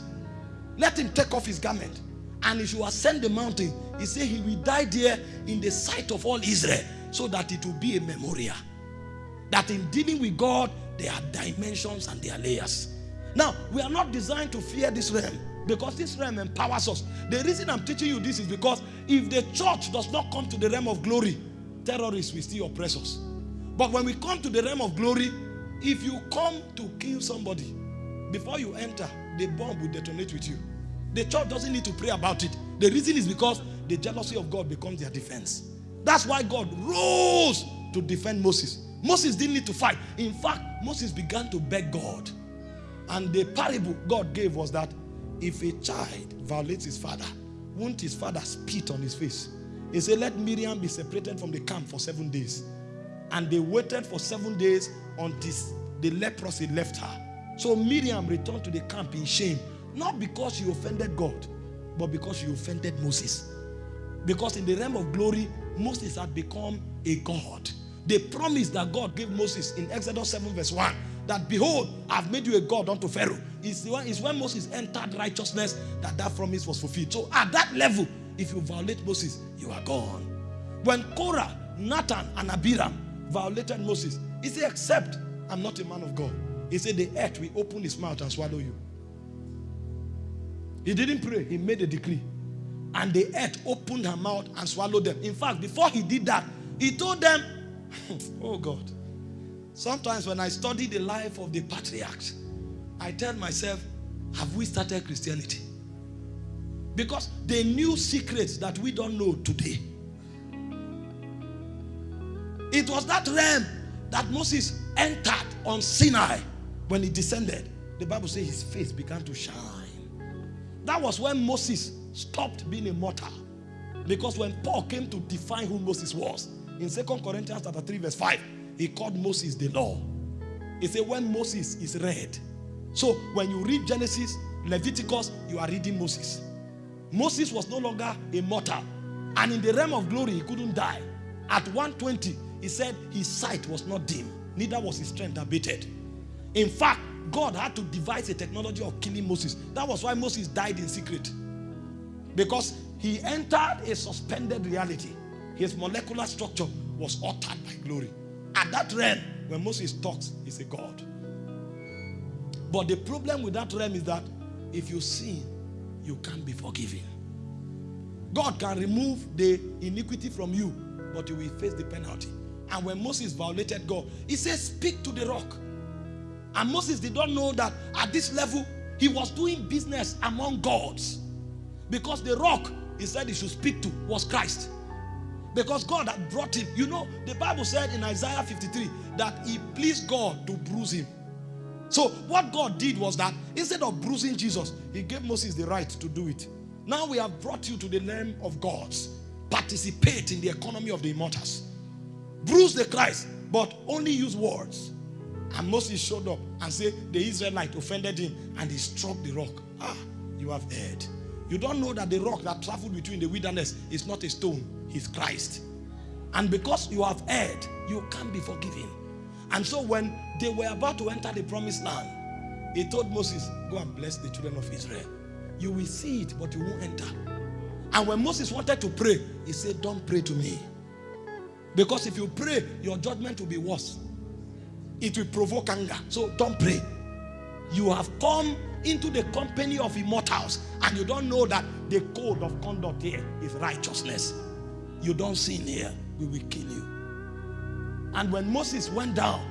Let him take off his garment and he should ascend the mountain. He said he will die there in the sight of all Israel so that it will be a memorial. That in dealing with God, there are dimensions and there are layers. Now, we are not designed to fear this realm because this realm empowers us. The reason I'm teaching you this is because if the church does not come to the realm of glory, terrorists will still oppress us. But when we come to the realm of glory, if you come to kill somebody, before you enter, the bomb will detonate with you. The church doesn't need to pray about it. The reason is because the jealousy of God becomes their defense. That's why God rose to defend Moses. Moses didn't need to fight. In fact, Moses began to beg God. And the parable God gave was that if a child violates his father, won't his father spit on his face? He said, let Miriam be separated from the camp for seven days. And they waited for seven days until the leprosy left her. So Miriam returned to the camp in shame, not because she offended God, but because she offended Moses. Because in the realm of glory, Moses had become a God. The promise that God gave Moses in Exodus 7 verse 1 that behold, I've made you a God unto Pharaoh. One is when Moses entered righteousness that that promise was fulfilled. So at that level, if you violate Moses, you are gone. When Korah, Dathan, and Abiram violated Moses, he said, except I'm not a man of God. He said, the earth will open his mouth and swallow you. He didn't pray. He made a decree. And the earth opened her mouth and swallowed them. In fact, before he did that, he told them, *laughs* oh God, Sometimes when I study the life of the patriarchs, I tell myself, have we started Christianity? Because they knew secrets that we don't know today. It was that realm that Moses entered on Sinai when he descended. The Bible says his face began to shine. That was when Moses stopped being a mortal. Because when Paul came to define who Moses was, in 2 Corinthians chapter 3 verse 5, he called Moses the law. He said when Moses is read. So when you read Genesis, Leviticus, you are reading Moses. Moses was no longer a mortal. And in the realm of glory, he couldn't die. At 120, he said his sight was not dim. Neither was his strength abated. In fact, God had to devise a technology of killing Moses. That was why Moses died in secret. Because he entered a suspended reality. His molecular structure was altered by glory. At that realm, when Moses talks, he's a God. But the problem with that realm is that if you sin, you can't be forgiven. God can remove the iniquity from you, but you will face the penalty. And when Moses violated God, he says, speak to the rock. And Moses did not know that at this level, he was doing business among gods. Because the rock he said he should speak to was Christ. Because God had brought him. You know, the Bible said in Isaiah 53 that he pleased God to bruise him. So what God did was that instead of bruising Jesus, he gave Moses the right to do it. Now we have brought you to the name of gods. Participate in the economy of the immortals. Bruise the Christ, but only use words. And Moses showed up and said the Israelite offended him and he struck the rock. Ah, you have heard. You don't know that the rock that traveled in the wilderness is not a stone, it's Christ. And because you have erred, you can't be forgiven. And so when they were about to enter the promised land, he told Moses, Go and bless the children of Israel. You will see it, but you won't enter. And when Moses wanted to pray, he said, Don't pray to me. Because if you pray, your judgment will be worse. It will provoke anger. So don't pray. You have come into the company of immortals and you don't know that the code of conduct here is righteousness. You don't sin here, we will kill you. And when Moses went down,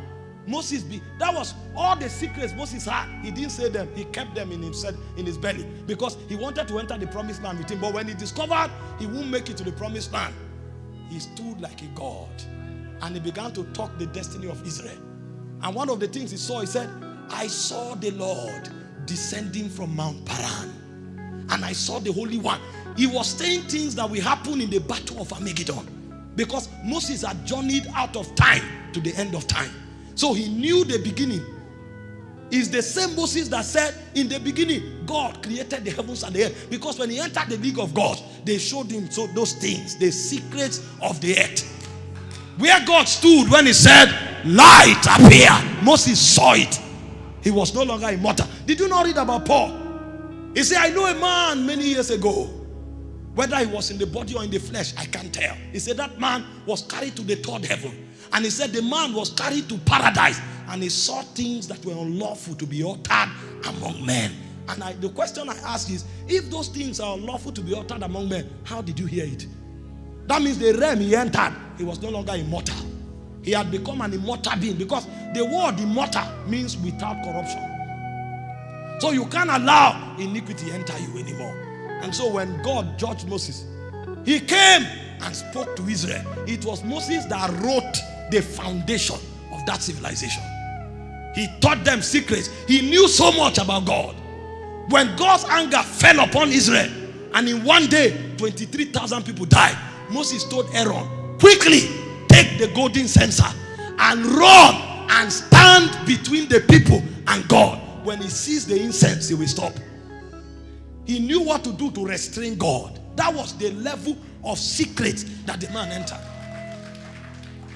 Moses be that was all the secrets Moses had. He didn't say them, he kept them in himself in his belly because he wanted to enter the promised land with him. But when he discovered he won't make it to the promised land, he stood like a god and he began to talk the destiny of Israel. And one of the things he saw, he said, I saw the Lord descending from Mount Paran. And I saw the Holy One. He was saying things that will happen in the battle of Armageddon. Because Moses had journeyed out of time to the end of time. So he knew the beginning. Is the same Moses that said, In the beginning, God created the heavens and the earth. Because when he entered the league of God, they showed him so those things, the secrets of the earth. Where God stood when he said, Light appear. Moses saw it. He was no longer immortal. Did you not read about Paul? He said, I know a man many years ago. Whether he was in the body or in the flesh, I can't tell. He said that man was carried to the third heaven. And he said the man was carried to paradise. And he saw things that were unlawful to be uttered among men. And I, the question I ask is, if those things are unlawful to be uttered among men, how did you hear it? That means the realm he entered, he was no longer immortal. He had become an immortal being because the word immortal means without corruption. So you can't allow iniquity enter you anymore. And so when God judged Moses, he came and spoke to Israel. It was Moses that wrote the foundation of that civilization. He taught them secrets. He knew so much about God. When God's anger fell upon Israel, and in one day, 23,000 people died, Moses told Aaron, quickly take the golden censer and run and stand between the people and God. When he sees the incense, he will stop. He knew what to do to restrain God. That was the level of secret that the man entered.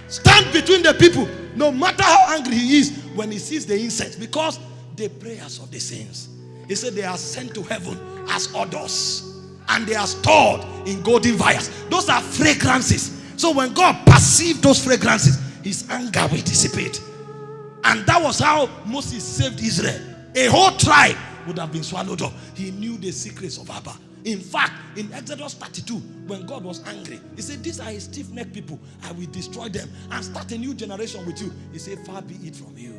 Stand between the people, no matter how angry he is when he sees the incense, because the prayers of the saints. He said they are sent to heaven as odors and they are stored in golden vials. Those are fragrances. So when God perceived those fragrances, his anger will dissipate. And that was how Moses saved Israel. A whole tribe would have been swallowed up. He knew the secrets of Abba. In fact, in Exodus 32, when God was angry, he said, These are stiff necked people. I will destroy them and start a new generation with you. He said, Far be it from you.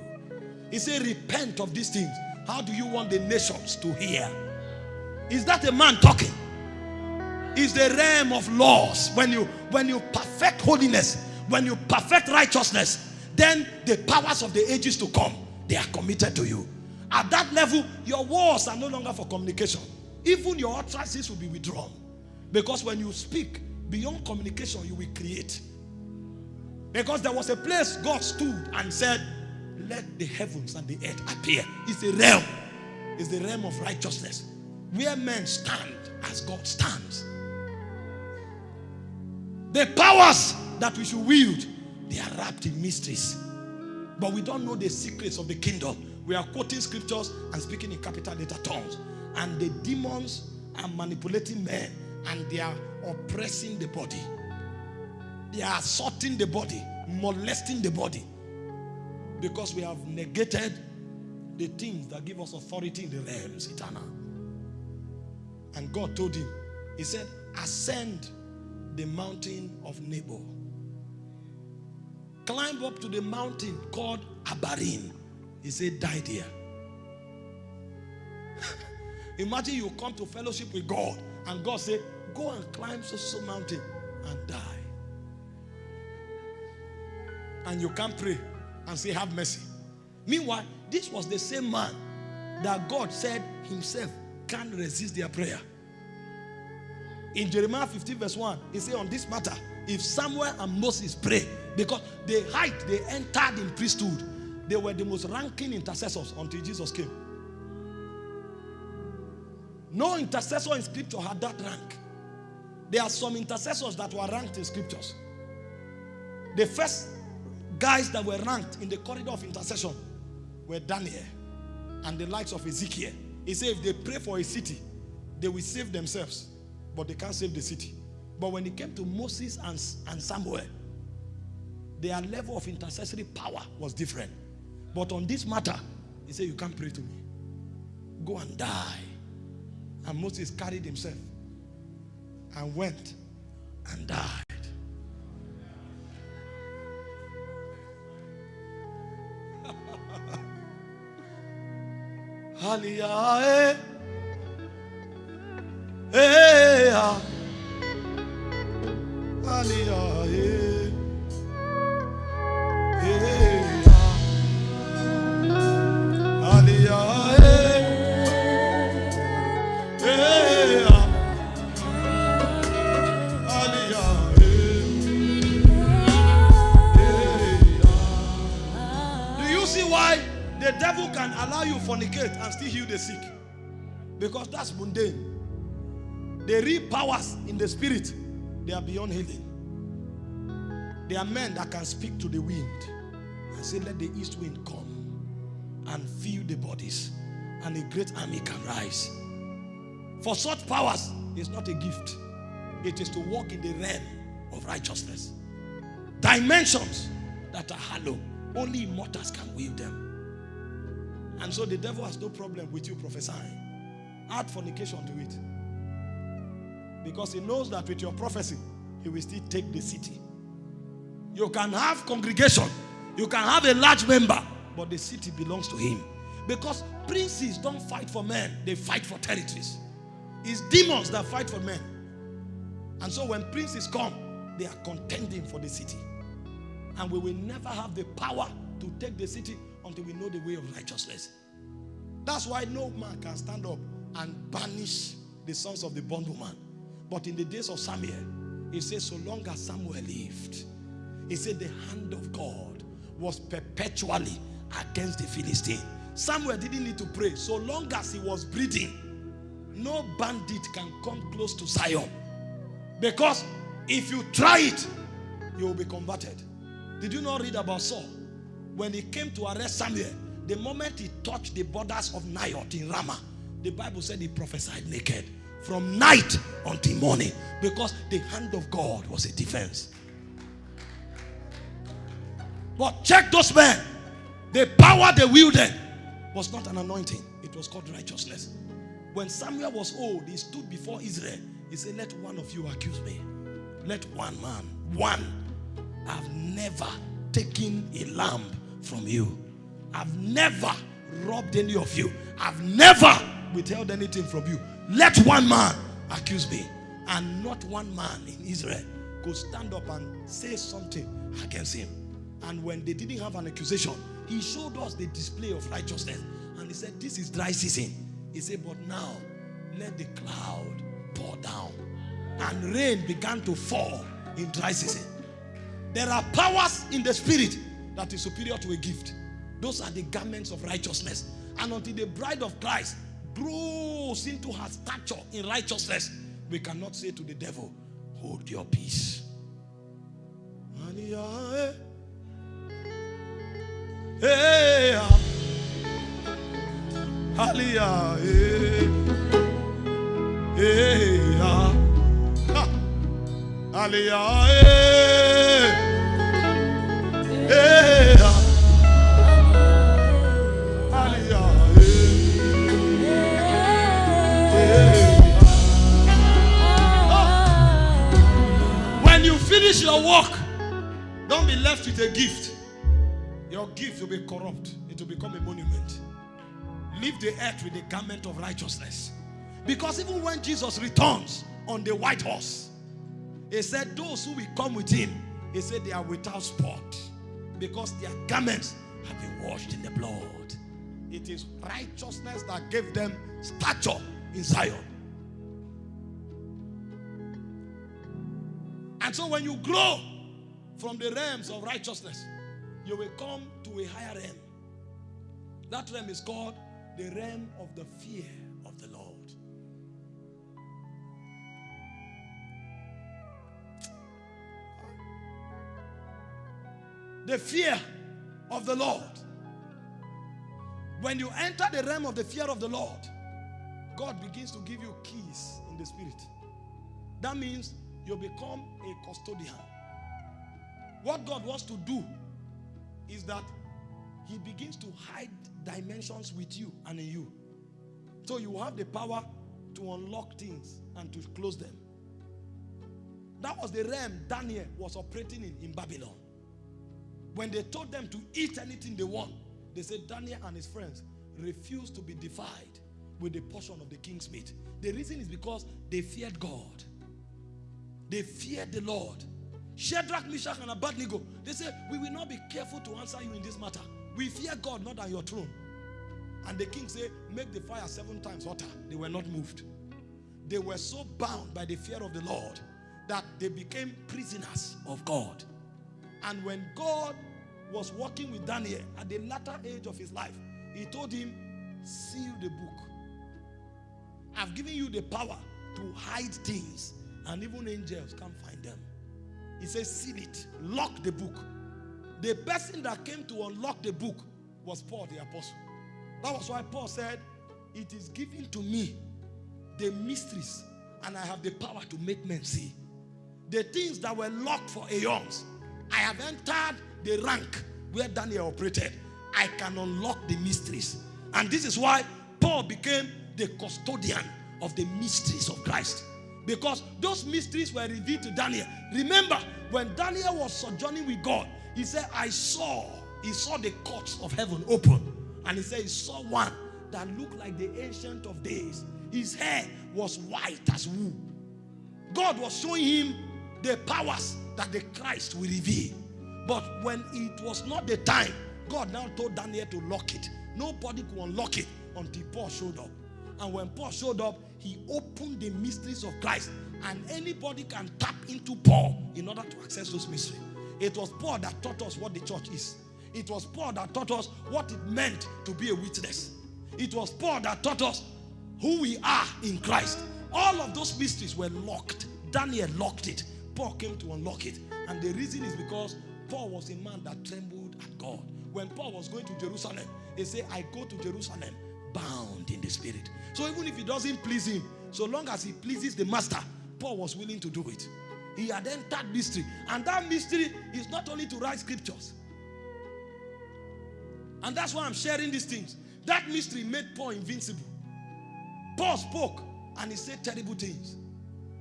He said, Repent of these things. How do you want the nations to hear? Is that a man talking? Is the realm of laws. When you when you perfect holiness, when you perfect righteousness, then the powers of the ages to come, they are committed to you. At that level, your words are no longer for communication. Even your utterances will be withdrawn. Because when you speak beyond communication, you will create. Because there was a place God stood and said, Let the heavens and the earth appear. It's a realm. It's the realm of righteousness. Where men stand as God stands. The powers that we should wield, they are wrapped in mysteries. But we don't know the secrets of the kingdom. We are quoting scriptures and speaking in capital letter tongues. And the demons are manipulating men and they are oppressing the body. They are assaulting the body, molesting the body. Because we have negated the things that give us authority in the realms eternal. And God told him, He said, Ascend the mountain of Nebo. Climb up to the mountain called Abarim. He said, Die there. *laughs* Imagine you come to fellowship with God and God say, Go and climb so so mountain and die. And you can't pray and say, Have mercy. Meanwhile, this was the same man that God said himself can't resist their prayer. In Jeremiah 15, verse 1, he said, On this matter, if Samuel and Moses pray, because the height they entered in priesthood, they were the most ranking intercessors until Jesus came. No intercessor in scripture had that rank. There are some intercessors that were ranked in scriptures. The first guys that were ranked in the corridor of intercession were Daniel and the likes of Ezekiel. He said if they pray for a city, they will save themselves, but they can't save the city. But when it came to Moses and, and Samuel, their level of intercessory power was different. But on this matter, he said, You can't pray to me. Go and die. And Moses carried himself and went and died. *laughs* Hallelujah. Hey, ah. Hallelujah. Eh. Devil can allow you fornicate and still heal the sick? Because that's mundane. The real powers in the spirit, they are beyond healing. There are men that can speak to the wind and say, Let the east wind come and fill the bodies, and a great army can rise. For such powers, is not a gift, it is to walk in the realm of righteousness. Dimensions that are hollow, only immortals can wield them. And so the devil has no problem with you prophesying. Add fornication to it. Because he knows that with your prophecy, he will still take the city. You can have congregation, you can have a large member, but the city belongs to him. Because princes don't fight for men, they fight for territories. It's demons that fight for men. And so when princes come, they are contending for the city. And we will never have the power to take the city until we know the way of righteousness. That's why no man can stand up and banish the sons of the bondwoman. But in the days of Samuel, he says, so long as Samuel lived, he said the hand of God was perpetually against the Philistine. Samuel didn't need to pray. So long as he was breathing, no bandit can come close to Zion. Because if you try it, you will be converted. Did you not read about Saul? When he came to arrest Samuel, the moment he touched the borders of Naioth in Ramah, the Bible said he prophesied naked from night until morning because the hand of God was a defense. But check those men. The power they wielded was not an anointing, it was called righteousness. When Samuel was old, he stood before Israel. He said, Let one of you accuse me. Let one man, one. I've never taken a lamb from you. I've never robbed any of you. I've never withheld anything from you. Let one man accuse me. And not one man in Israel could stand up and say something against him. And when they didn't have an accusation, he showed us the display of righteousness. And he said, This is dry season. He said, But now let the cloud pour down. And rain began to fall in dry season. There are powers in the spirit that is superior to a gift. Those are the garments of righteousness. And until the bride of Christ grows into her stature in righteousness, we cannot say to the devil, Hold your peace. Hey, eh? eh, ah. Hallelujah. Eh? Ah. Hallelujah. When you finish your work, don't be left with a gift. Your gift will be corrupt, it will become a monument. Leave the earth with the garment of righteousness. Because even when Jesus returns on the white horse, he said, Those who will come with him, he said, they are without spot because their garments have been washed in the blood. It is righteousness that gave them stature in Zion. And so when you grow from the realms of righteousness, you will come to a higher realm. That realm is called the realm of the fear of the Lord. The fear of the Lord. When you enter the realm of the fear of the Lord, God begins to give you keys in the spirit. That means you become a custodian. What God wants to do is that He begins to hide dimensions with you and in you. So you have the power to unlock things and to close them. That was the realm Daniel was operating in in Babylon. When they told them to eat anything they want, they said Daniel and his friends refused to be defied with the portion of the king's meat. The reason is because they feared God. They feared the Lord. Shadrach, Meshach, and Abednego, they said, We will not be careful to answer you in this matter. We fear God, not on your throne. And the king said, Make the fire seven times hotter. They were not moved. They were so bound by the fear of the Lord that they became prisoners of God. And when God was working with Daniel at the latter age of his life, he told him, Seal the book. I've given you the power to hide things, and even angels can't find them. He says, Seal it, lock the book. The person that came to unlock the book was Paul the apostle. That was why Paul said, It is given to me the mysteries, and I have the power to make men see. The things that were locked for aeons, I have entered the rank where Daniel operated. I can unlock the mysteries. And this is why Paul became the custodian of the mysteries of Christ. Because those mysteries were revealed to Daniel. Remember, when Daniel was sojourning with God, he said, I saw, he saw the courts of heaven open. And he said, he saw one that looked like the ancient of days. His hair was white as wool. God was showing him the powers that the Christ will reveal. But when it was not the time, God now told Daniel to lock it. Nobody could unlock it until Paul showed up. And when Paul showed up, he opened the mysteries of Christ. And anybody can tap into Paul in order to access those mysteries. It was Paul that taught us what the church is. It was Paul that taught us what it meant to be a witness. It was Paul that taught us who we are in Christ. All of those mysteries were locked. Daniel locked it. Paul came to unlock it. And the reason is because Paul was a man that trembled at God. When Paul was going to Jerusalem, he said, I go to Jerusalem bound in the spirit. So even if it doesn't please him, so long as he pleases the master, Paul was willing to do it. He had entered mystery. And that mystery is not only to write scriptures. And that's why I'm sharing these things. That mystery made Paul invincible. Paul spoke and he said terrible things.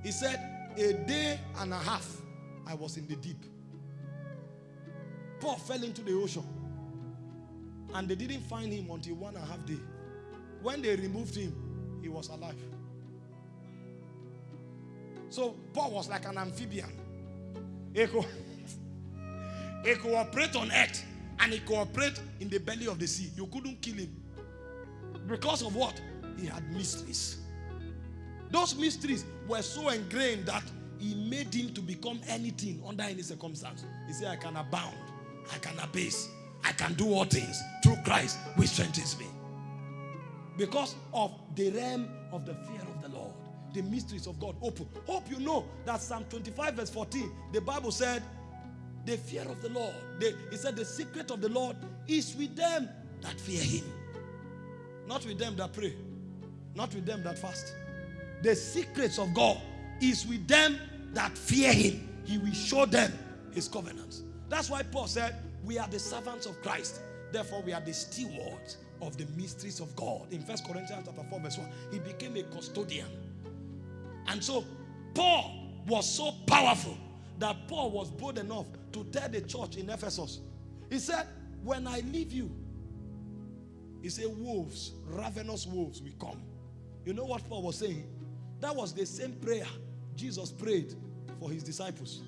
He said, A day and a half I was in the deep. Paul fell into the ocean. And they didn't find him until one and a half day. When they removed him, he was alive. So Paul was like an amphibian. He could, *laughs* he could operate on earth and he could operate in the belly of the sea. You couldn't kill him. Because of what? He had mysteries. Those mysteries were so ingrained that he made him to become anything under any circumstance. He said, I can abound, I can abase, I can do all things through Christ which strengthens me. Because of the realm of the fear of the Lord, the mysteries of God open. Hope you know that Psalm 25, verse 14, the Bible said, The fear of the Lord, the, it said, The secret of the Lord is with them that fear him, not with them that pray, not with them that fast. The secrets of God is with them that fear him. He will show them his covenants. That's why Paul said, We are the servants of Christ. Therefore, we are the stewards of the mysteries of God. In First Corinthians chapter 4, verse 1, he became a custodian. And so Paul was so powerful that Paul was bold enough to tell the church in Ephesus. He said, When I leave you, he said, wolves, ravenous wolves will come. You know what Paul was saying? That was the same prayer Jesus prayed for his disciples.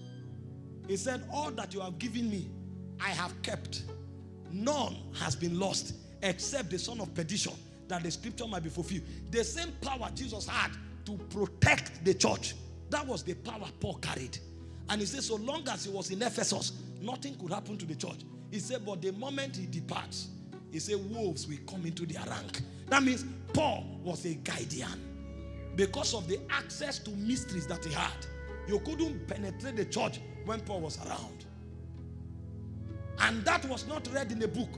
He said, All that you have given me, I have kept. None has been lost except the son of perdition, that the scripture might be fulfilled. The same power Jesus had to protect the church, that was the power Paul carried. And he said, So long as he was in Ephesus, nothing could happen to the church. He said, But the moment he departs, he said, Wolves will come into their rank. That means Paul was a guardian because of the access to mysteries that he had. You couldn't penetrate the church when Paul was around. And that was not read in a book.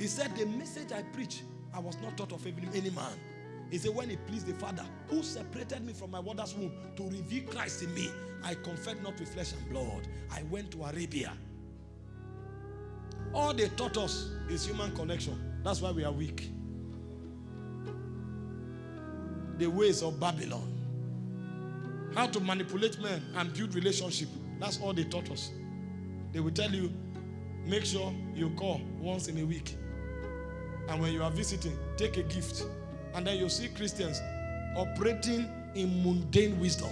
He said, The message I preach, I was not taught of any man. He said, When it pleased the Father who separated me from my mother's womb to reveal Christ in me, I conferred not with flesh and blood. I went to Arabia. All they taught us is human connection. That's why we are weak. The ways of Babylon. How to manipulate men and build relationship. That's all they taught us. They will tell you, make sure you call once in a week. And when you are visiting, take a gift. And then you see Christians operating in mundane wisdom.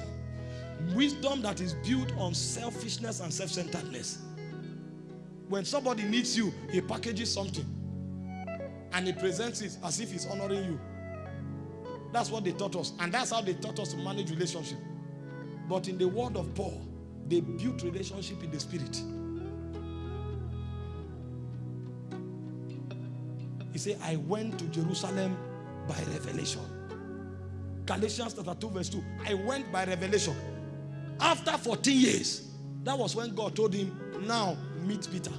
Wisdom that is built on selfishness and self centeredness. When somebody needs you, he packages something and he presents it as if he's honoring you. That's what they taught us. And that's how they taught us to manage relationship. But in the word of Paul, they built relationship in the spirit. He said, I went to Jerusalem by revelation. Galatians chapter 2, verse 2. I went by revelation. After 14 years, that was when God told him, Now meet Peter.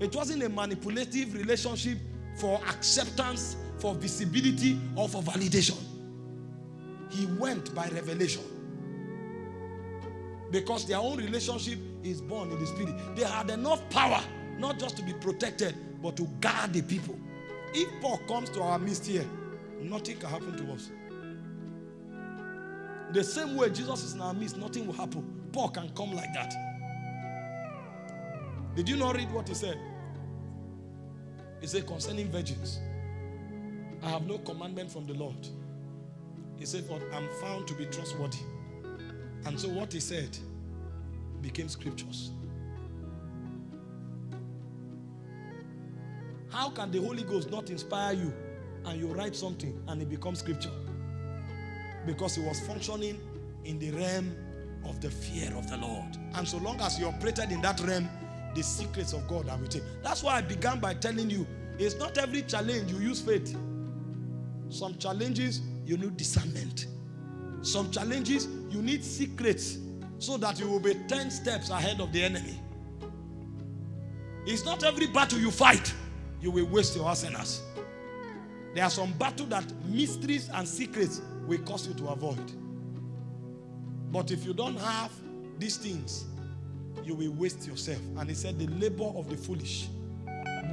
It wasn't a manipulative relationship for acceptance, for visibility, or for validation. He went by revelation. Because their own relationship is born in the spirit. They had enough power not just to be protected, but to guard the people. If Paul comes to our midst here, nothing can happen to us. The same way Jesus is in our midst, nothing will happen. Paul can come like that. Did you not read what he said? He said, concerning virgins, I have no commandment from the Lord. He said, For I'm found to be trustworthy. And so what he said became scriptures. How can the Holy Ghost not inspire you and you write something and it becomes scripture? Because he was functioning in the realm of the fear of the Lord. And so long as you operated in that realm, the secrets of God are with. That's why I began by telling you it's not every challenge you use faith. Some challenges you need discernment. Some challenges you need secrets so that you will be 10 steps ahead of the enemy. It's not every battle you fight you will waste your arsenals. There are some battles that mysteries and secrets will cause you to avoid. But if you don't have these things, you will waste yourself. And he said, The labor of the foolish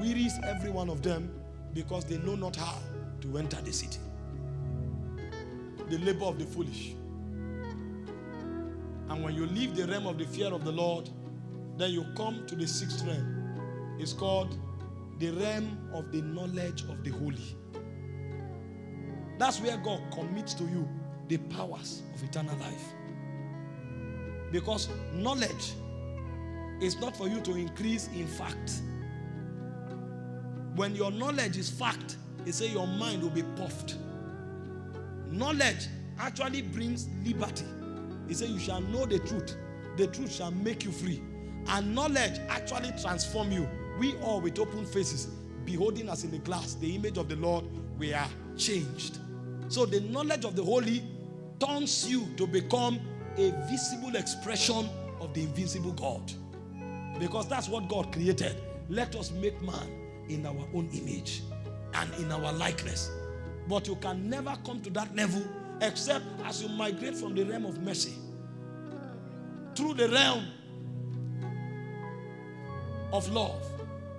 wearies every one of them because they know not how to enter the city. The labor of the foolish. And when you leave the realm of the fear of the Lord, then you come to the sixth realm. It's called the realm of the knowledge of the holy. That's where God commits to you the powers of eternal life. Because knowledge is not for you to increase in fact. When your knowledge is fact, they say your mind will be puffed. Knowledge actually brings liberty. He said, You shall know the truth, the truth shall make you free. And knowledge actually transform you. We all with open faces, beholding us in the glass, the image of the Lord, we are changed. So the knowledge of the holy turns you to become a visible expression of the invisible God. Because that's what God created. Let us make man in our own image and in our likeness. But you can never come to that level except as you migrate from the realm of mercy through the realm of love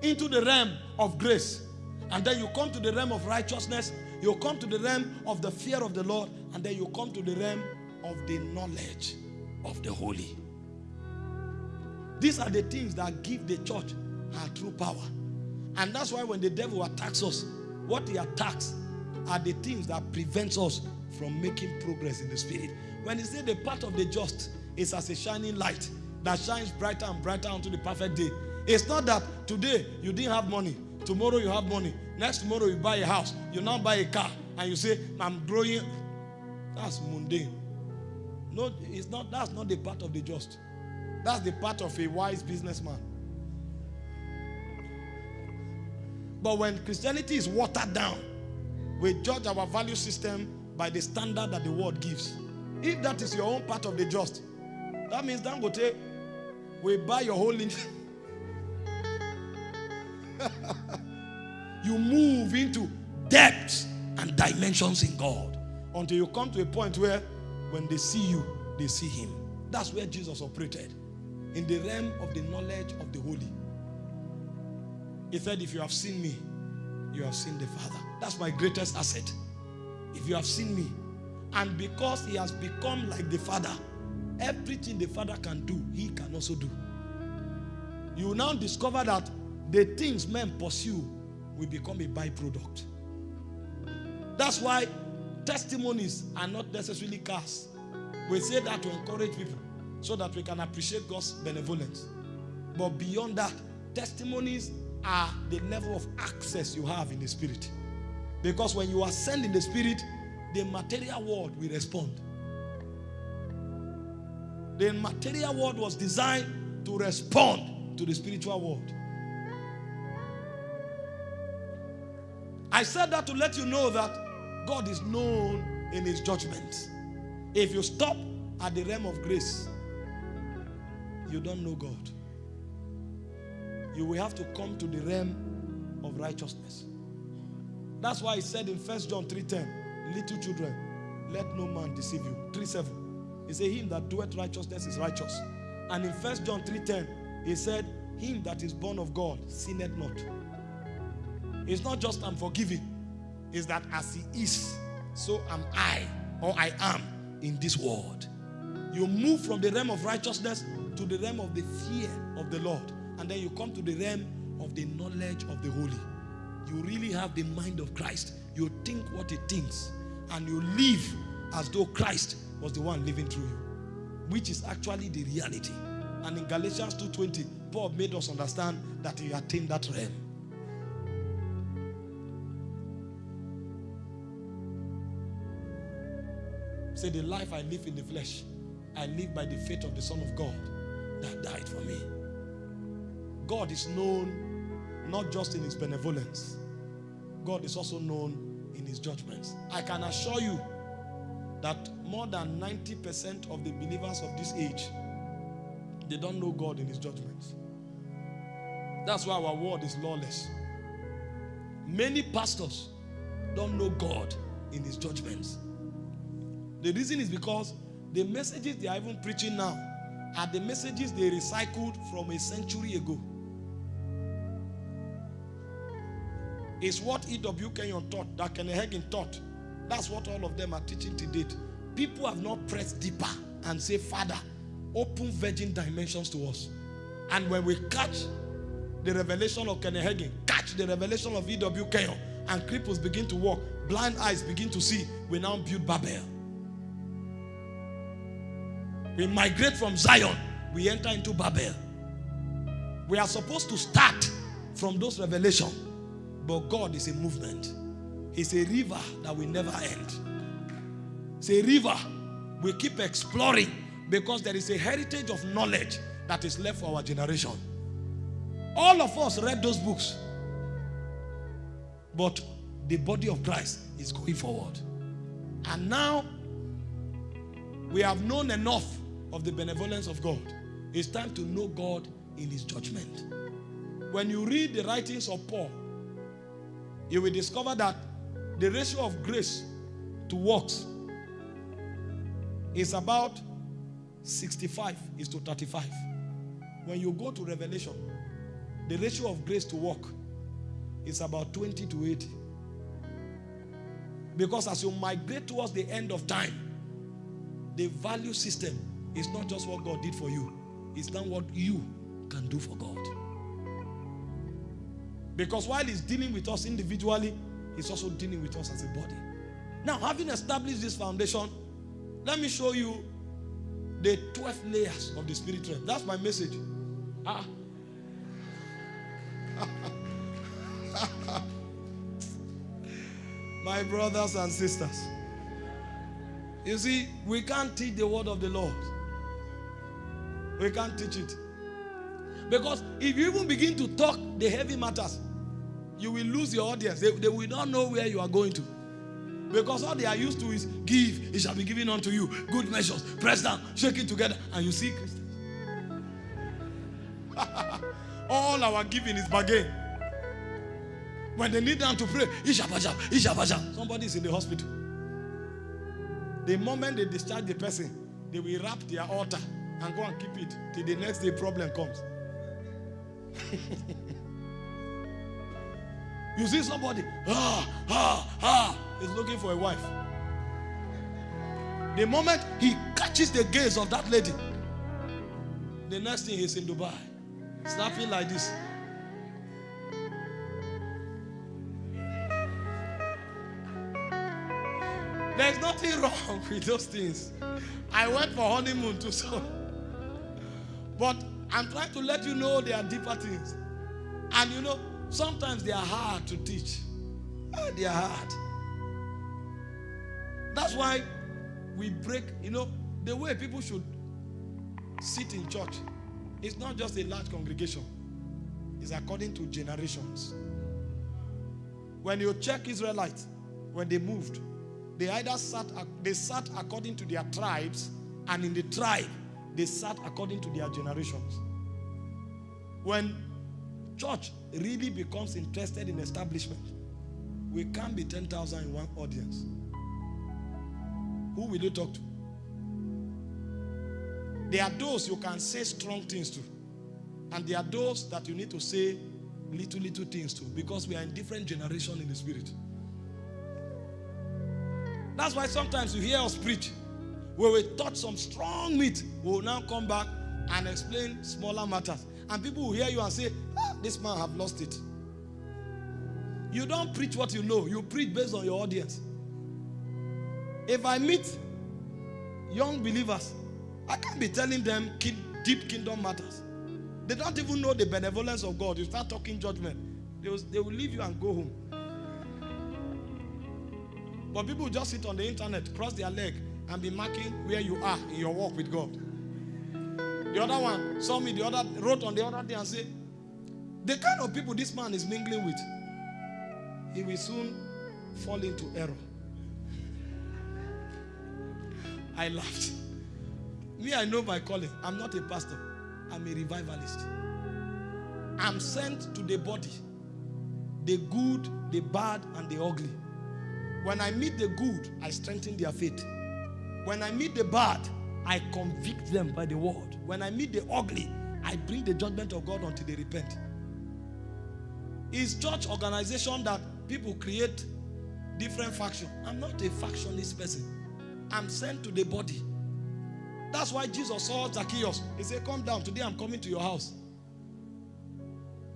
into the realm of grace. And then you come to the realm of righteousness. You come to the realm of the fear of the Lord. And then you come to the realm of the knowledge of the holy. These are the things that give the church her true power. And that's why when the devil attacks us, what he attacks are the things that prevents us from making progress in the spirit. When he said the path of the just is as a shining light that shines brighter and brighter unto the perfect day. It's not that today you didn't have money, tomorrow you have money, next tomorrow you buy a house, you now buy a car, and you say, I'm growing. That's mundane. No, it's not, that's not the part of the just. That's the part of a wise businessman. But when Christianity is watered down, we judge our value system by the standard that the world gives. If that is your own part of the just, that means Dangote will buy your whole *laughs* you move into depths and dimensions in God until you come to a point where when they see you, they see Him. That's where Jesus operated in the realm of the knowledge of the holy. He said, If you have seen me, you have seen the Father. That's my greatest asset. If you have seen me, and because He has become like the Father, everything the Father can do, He can also do. You now discover that the things men pursue will become a byproduct. That's why testimonies are not necessarily cars. We say that to encourage people so that we can appreciate God's benevolence. But beyond that, testimonies are the level of access you have in the spirit. Because when you ascend in the spirit, the material world will respond. The material world was designed to respond to the spiritual world. I said that to let you know that God is known in his judgments. If you stop at the realm of grace, you don't know God. You will have to come to the realm of righteousness. That's why he said in 1 John 3:10, little children, let no man deceive you. 3:7. He said, Him that doeth righteousness is righteous. And in 1 John 3:10, he said, Him that is born of God sinneth not. It's not just I'm forgiving, it's that as he is, so am I, or I am in this world. You move from the realm of righteousness to the realm of the fear of the Lord. And then you come to the realm of the knowledge of the holy. You really have the mind of Christ. You think what he thinks. And you live as though Christ was the one living through you. Which is actually the reality. And in Galatians 2.20, Paul made us understand that he attained that realm. Say, the life I live in the flesh, I live by the faith of the Son of God that died for me. God is known not just in his benevolence, God is also known in his judgments. I can assure you that more than 90% of the believers of this age, they don't know God in his judgments. That's why our world is lawless. Many pastors don't know God in his judgments. The reason is because the messages they are even preaching now are the messages they recycled from a century ago. It's what E.W. Kenyon taught, that Kenneth Hagin taught. That's what all of them are teaching to date. People have not pressed deeper and say, Father, open virgin dimensions to us. And when we catch the revelation of Kenneth Hagin, catch the revelation of E.W. Kenyon, and cripples begin to walk, blind eyes begin to see, we now build Babel. We migrate from Zion, we enter into Babel. We are supposed to start from those revelations, but God is a movement. He's a river that will never end. It's a river we keep exploring because there is a heritage of knowledge that is left for our generation. All of us read those books, but the body of Christ is going forward. And now we have known enough of the benevolence of God. It's time to know God in his judgment. When you read the writings of Paul, you will discover that the ratio of grace to works is about 65 is to 35. When you go to Revelation, the ratio of grace to work is about 20 to 80. Because as you migrate towards the end of time, the value system is not just what God did for you, it's not what you can do for God. Because while He's dealing with us individually, He's also dealing with us as a body. Now, having established this foundation, let me show you the 12 layers of the spirit realm. That's my message. Ah. *laughs* my brothers and sisters. You see, we can't teach the word of the Lord. We can't teach it. Because if you even begin to talk the heavy matters, you will lose your audience. They, they will not know where you are going to. Because all they are used to is give, it shall be given unto you. Good measures, press down, shake it together, and you see Christians. *laughs* all our giving is bargain. When they need them to pray, Ishabaja, Ishabaja. Somebody is in the hospital. The moment they discharge the person, they will wrap their altar and go and keep it till the next day problem comes. *laughs* you see somebody, ah, ah, ah, is looking for a wife. The moment he catches the gaze of that lady, the next thing he's in Dubai, snapping like this. There's nothing wrong *laughs* with those things. I went for honeymoon too, so. But I'm trying to let you know there are deeper things. And you know, sometimes they are hard to teach. Ah, they are hard. That's why we break, you know, the way people should sit in church. It's not just a large congregation. It's according to generations. When you check Israelites, when they moved, they either sat, they sat according to their tribes, and in the tribe, they sat according to their generations. When church really becomes interested in establishment, we can't be 10,000 in one audience. Who will you talk to? There are those you can say strong things to. And there are those that you need to say little, little things to. Because we are in different generation in the spirit. That's why sometimes you hear us preach. Where we touch some strong meat, we will now come back and explain smaller matters. And people will hear you and say, ah, this man have lost it. You don't preach what you know. You preach based on your audience. If I meet young believers, I can't be telling them deep kingdom matters. They don't even know the benevolence of God. You start talking judgment, they will, they will leave you and go home. But people just sit on the internet, cross their leg, and be marking where you are in your walk with God. The other one saw me, the other wrote on the other day and said, the kind of people this man is mingling with, he will soon fall into error. I laughed. Me, I know my calling. I'm not a pastor. I'm a revivalist. I'm sent to the body. The good, the bad, and the ugly. When I meet the good, I strengthen their faith. When I meet the bad, I convict them by the word. When I meet the ugly, I bring the judgment of God until they repent. Is church organization that people create different faction. I'm not a factionist person. I'm sent to the body. That's why Jesus saw Zacchaeus. He said, come down. Today I'm coming to your house.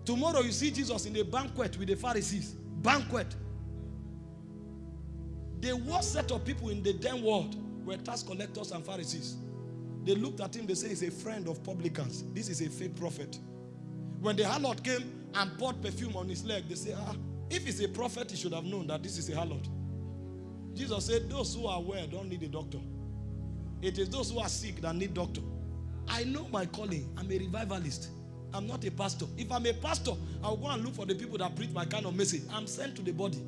Tomorrow you see Jesus in a banquet with the Pharisees. Banquet. The worst set of people in the damn world were tax collectors and Pharisees. They looked at him, they say he's a friend of publicans. This is a fake prophet. When the harlot came and poured perfume on his leg, they say, ah, if he's a prophet, he should have known that this is a harlot. Jesus said, those who are well don't need a doctor. It is those who are sick that need doctor. I know my calling. I'm a revivalist. I'm not a pastor. If I'm a pastor, I'll go and look for the people that preach my kind of message. I'm sent to the body.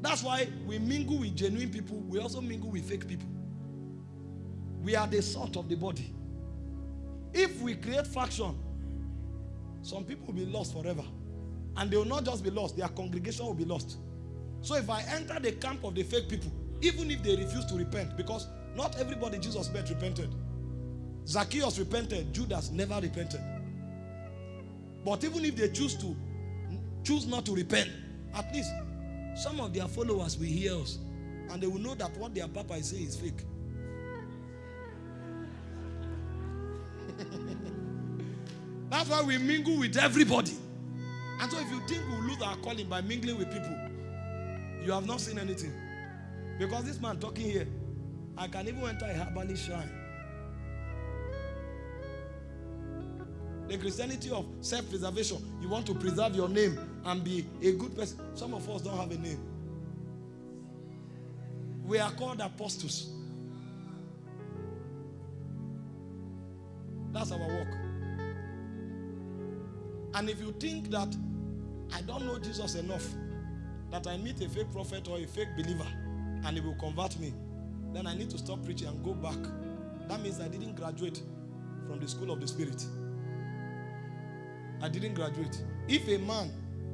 That's why we mingle with genuine people. We also mingle with fake people. We are the salt of the body. If we create faction, some people will be lost forever. And they will not just be lost, their congregation will be lost. So if I enter the camp of the fake people, even if they refuse to repent, because not everybody Jesus met repented. Zacchaeus repented, Judas never repented. But even if they choose to choose not to repent, at least some of their followers will hear us and they will know that what their papa is saying is fake. *laughs* That's why we mingle with everybody. And so if you think we'll lose our calling by mingling with people, you have not seen anything. Because this man talking here, I can even enter a herbalist shrine. The Christianity of self-preservation, you want to preserve your name and be a good person. Some of us don't have a name. We are called apostles. That's our work. And if you think that I don't know Jesus enough, that I meet a fake prophet or a fake believer and he will convert me, then I need to stop preaching and go back. That means I didn't graduate from the school of the spirit. I didn't graduate. If a man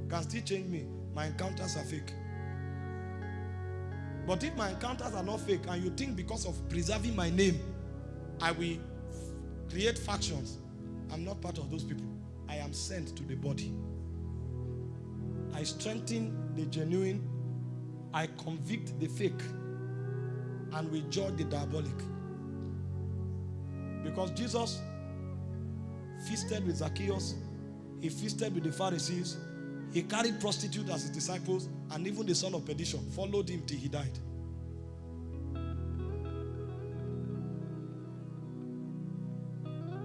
can still change me. My encounters are fake. But if my encounters are not fake and you think because of preserving my name, I will create factions, I'm not part of those people. I am sent to the body. I strengthen the genuine, I convict the fake, and we judge the diabolic. Because Jesus feasted with Zacchaeus, he feasted with the Pharisees, he carried prostitutes as his disciples, and even the son of perdition followed him till he died.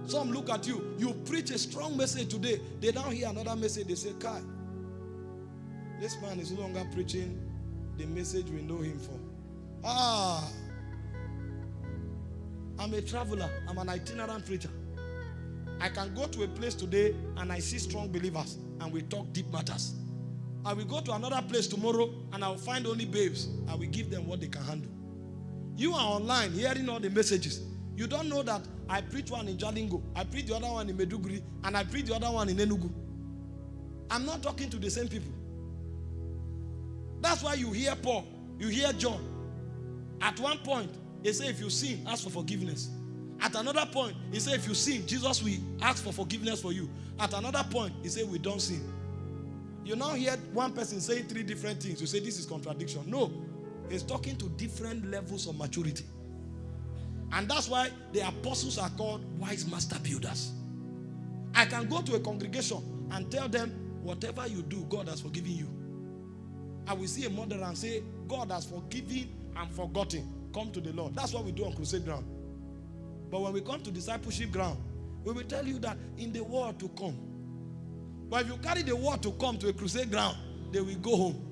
Some look at you, you preach a strong message today, they now hear another message, they say, Kai, this man is no longer preaching the message we know him for. Ah, I'm a traveler, I'm an itinerant preacher. I can go to a place today and I see strong believers and we talk deep matters. I will go to another place tomorrow and I will find only babes. I will give them what they can handle. You are online hearing all the messages. You don't know that I preach one in Jalingo, I preach the other one in Maiduguri, and I preach the other one in Enugu. I'm not talking to the same people. That's why you hear Paul, you hear John. At one point, they say, if you sin, ask for forgiveness. At another point, he said, if you sin, Jesus will ask for forgiveness for you. At another point, he said, we don't sin. You now hear one person saying three different things. You say, this is contradiction. No, he's talking to different levels of maturity. And that's why the apostles are called wise master builders. I can go to a congregation and tell them, whatever you do, God has forgiven you. I will see a mother and say, God has forgiven and forgotten. Come to the Lord. That's what we do on crusade ground. But when we come to discipleship ground, we will tell you that in the world to come. But if you carry the word to come to a crusade ground, they will go home.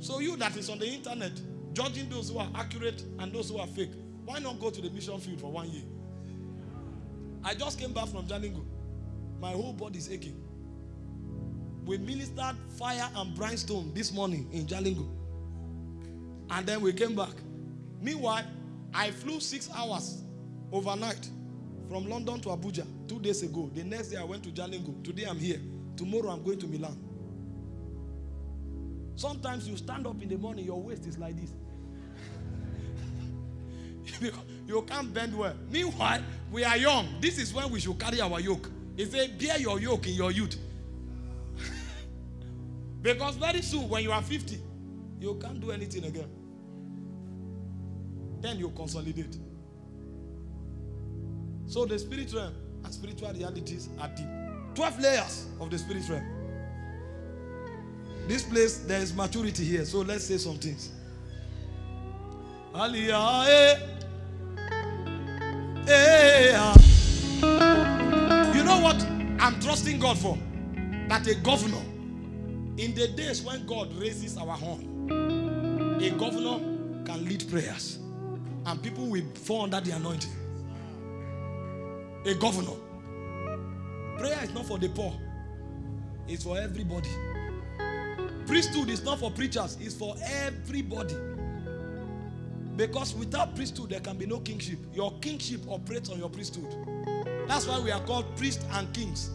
So you that is on the internet, judging those who are accurate and those who are fake, why not go to the mission field for one year? I just came back from Jalingo. My whole body is aching. We ministered fire and brimstone this morning in Jalingo. And then we came back. Meanwhile, I flew six hours overnight from London to Abuja two days ago. The next day I went to Jalingo. Today I'm here. Tomorrow I'm going to Milan. Sometimes you stand up in the morning, your waist is like this. *laughs* you can't bend well. Meanwhile, we are young. This is when we should carry our yoke. He said, bear your yoke in your youth. *laughs* because very soon, when you are 50, you can't do anything again. Then you consolidate. So the spirit realm and spiritual realities are deep. 12 layers of the spirit realm. This place, there is maturity here. So let's say some things. You know what I'm trusting God for? That a governor, in the days when God raises our horn, a governor can lead prayers and people will fall under the anointing. A governor. Prayer is not for the poor, it's for everybody. Priesthood is not for preachers, it's for everybody. Because without priesthood, there can be no kingship. Your kingship operates on your priesthood. That's why we are called priests and kings.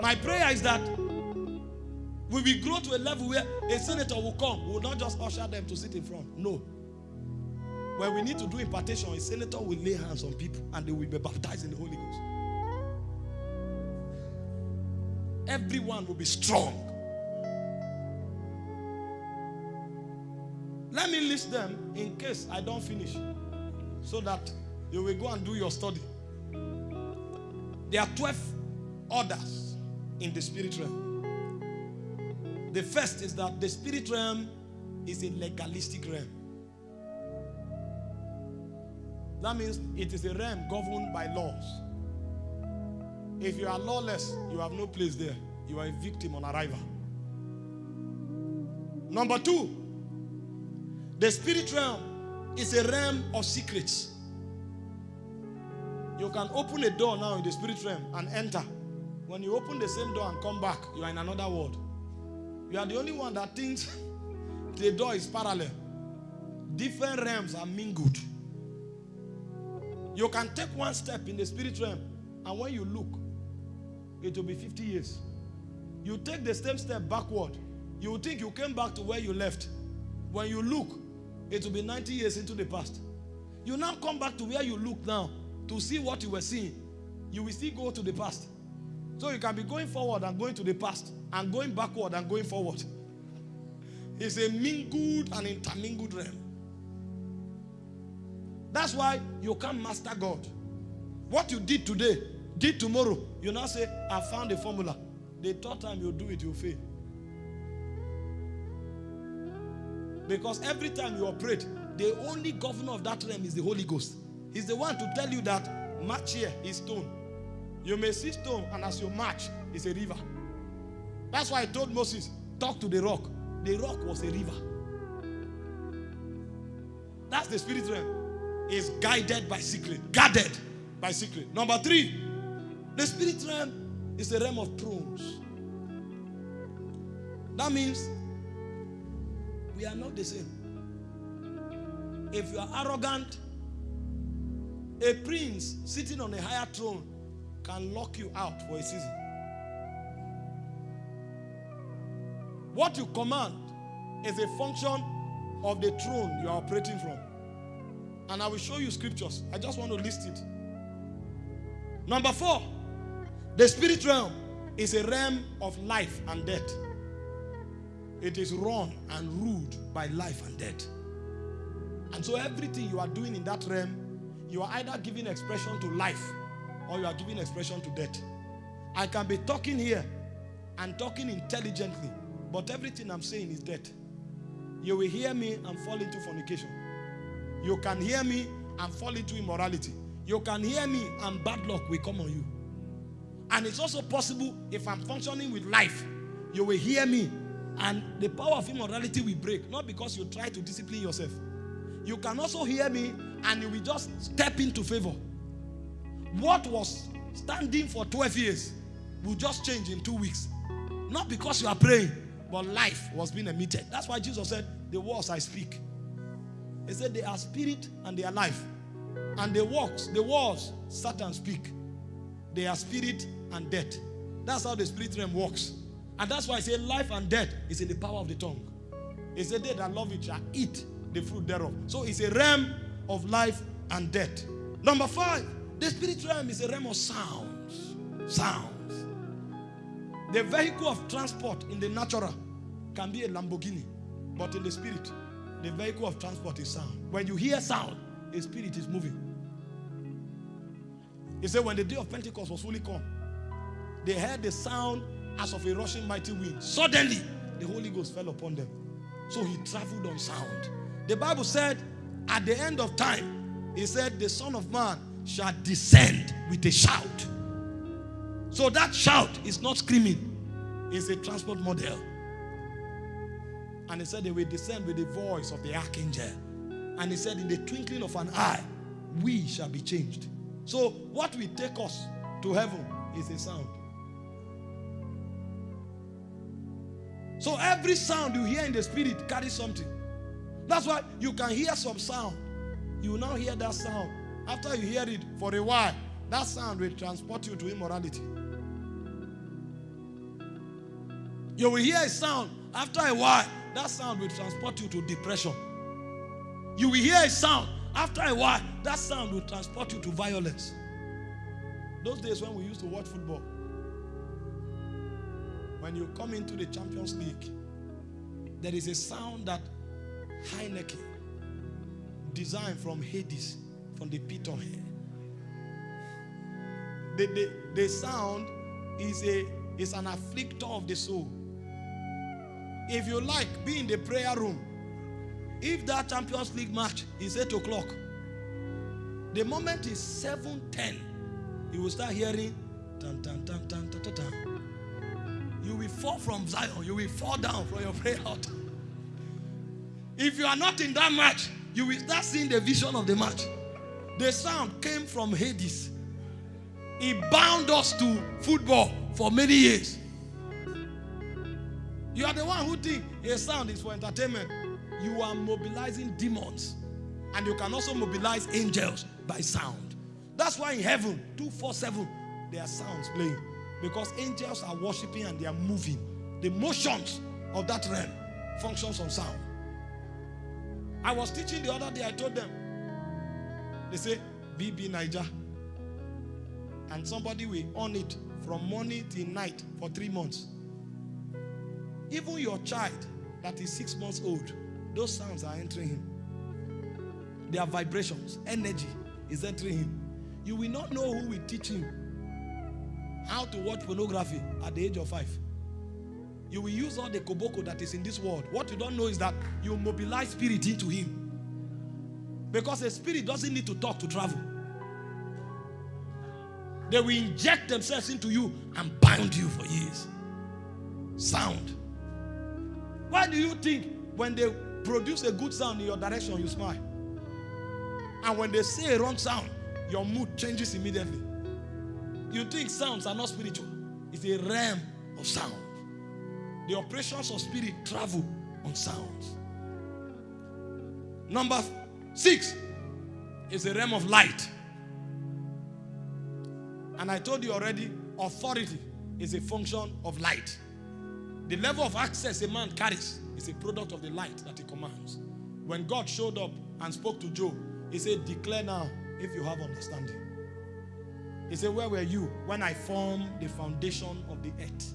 My prayer is that we will grow to a level where a senator will come, we will not just usher them to sit in front. No. When we need to do impartation, a senator will lay hands on people and they will be baptized in the Holy Ghost. Everyone will be strong. Let me list them in case I don't finish so that you will go and do your study. There are 12 orders in the spirit realm. The first is that the spirit realm is a legalistic realm. That means it is a realm governed by laws. If you are lawless, you have no place there. You are a victim on arrival. Number two, the spirit realm is a realm of secrets. You can open a door now in the spirit realm and enter. When you open the same door and come back, you are in another world. You are the only one that thinks *laughs* the door is parallel. Different realms are mingled. You can take one step in the spirit realm, and when you look, it will be 50 years. You take the same step backward, you will think you came back to where you left. When you look, it will be 90 years into the past. You now come back to where you look now to see what you were seeing. You will still go to the past. So you can be going forward and going to the past and going backward and going forward. It's a mingled and intermingled realm. That's why you can't master God. What you did today, did tomorrow, you now say, I found a formula. The third time you do it, you fail. Because every time you operate, the only governor of that realm is the Holy Ghost. He's the one to tell you that march here is stone. You may see stone, and as you march, it's a river. That's why I told Moses, talk to the rock. The rock was a river. That's the spirit realm. Is guided by secret, guarded by secret. Number three, the spirit realm is the realm of thrones. That means we are not the same. If you are arrogant, a prince sitting on a higher throne can lock you out for a season. What you command is a function of the throne you are operating from. And I will show you scriptures. I just want to list it. Number four, the spirit realm is a realm of life and death. It is run and ruled by life and death. And so everything you are doing in that realm, you are either giving expression to life or you are giving expression to death. I can be talking here and talking intelligently, but everything I'm saying is death. You will hear me and fall into fornication. You can hear me and fall into immorality. You can hear me and bad luck will come on you. And it's also possible if I'm functioning with life, you will hear me and the power of immorality will break. Not because you try to discipline yourself. You can also hear me and you will just step into favor. What was standing for 12 years will just change in two weeks. Not because you are praying, but life was being emitted. That's why Jesus said, the words I speak. He said they are spirit and they are life. And the works, the words Satan speak, they are spirit and death. That's how the spirit realm works. And that's why I say life and death is in the power of the tongue. It's a day that love it shall eat the fruit thereof. So it's a realm of life and death. Number five, the spirit realm is a realm of sounds. Sounds. The vehicle of transport in the natural can be a Lamborghini, but in the spirit, the vehicle of transport is sound. When you hear sound, a spirit is moving. He said, when the day of Pentecost was fully come, they heard the sound as of a rushing mighty wind. Suddenly, the Holy Ghost fell upon them. So he traveled on sound. The Bible said, at the end of time, he said, the Son of Man shall descend with a shout. So that shout is not screaming, it's a transport model. And he said they will descend with the voice of the archangel. And he said, in the twinkling of an eye, we shall be changed. So what will take us to heaven is a sound. So every sound you hear in the spirit carries something. That's why you can hear some sound. You will now hear that sound. After you hear it for a while, that sound will transport you to immorality. You will hear a sound. After a while, that sound will transport you to depression. You will hear a sound. After a while, that sound will transport you to violence. Those days when we used to watch football, when you come into the Champions League, there is a sound that Heineken designed from Hades, from the pit of hell. The, the, the sound is, a, is an afflictor of the soul. If you like, be in the prayer room. If that Champions League match is 8 o'clock, the moment is 7.10, you will start hearing tan, tan, tan, tan, tan, tan, tan. You will fall from Zion. You will fall down from your prayer altar. If you are not in that match, you will start seeing the vision of the match. The sound came from Hades. He bound us to football for many years. You are the one who think a sound is for entertainment. You are mobilizing demons. And you can also mobilize angels by sound. That's why in heaven, 247, there are sounds playing. Because angels are worshiping and they are moving. The motions of that realm functions on sound. I was teaching the other day, I told them, they say, BBNaija. And somebody will own it from morning till night for three months. Even your child that is six months old, those sounds are entering him. There are vibrations, energy is entering him. You will not know who will teach him how to watch pornography at the age of five. You will use all the koboko that is in this world. What you don't know is that you mobilize spirit into him. Because a spirit doesn't need to talk to travel. They will inject themselves into you and bind you for years. Sound. Why do you think when they produce a good sound in your direction, you smile? And when they say a wrong sound, your mood changes immediately. You think sounds are not spiritual. It's a realm of sound. The operations of spirit travel on sounds. Number six is a realm of light. And I told you already, authority is a function of light. The level of access a man carries is a product of the light that he commands. When God showed up and spoke to Job, he said, declare now if you have understanding. He said, where were you when I formed the foundation of the earth,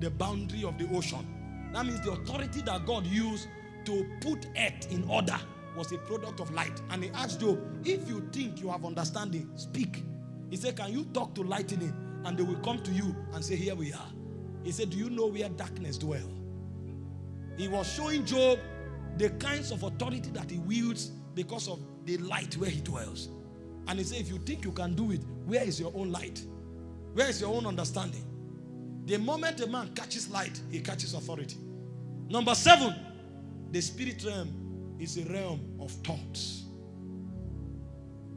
the boundary of the ocean? That means the authority that God used to put earth in order was a product of light. And he asked Job, if you think you have understanding, speak. He said, can you talk to lightning? And they will come to you and say, here we are. He said, do you know where darkness dwell? He was showing Job the kinds of authority that he wields because of the light where he dwells. And he said, if you think you can do it, where is your own light? Where is your own understanding? The moment a man catches light, he catches authority. Number seven, the spirit realm is a realm of thoughts.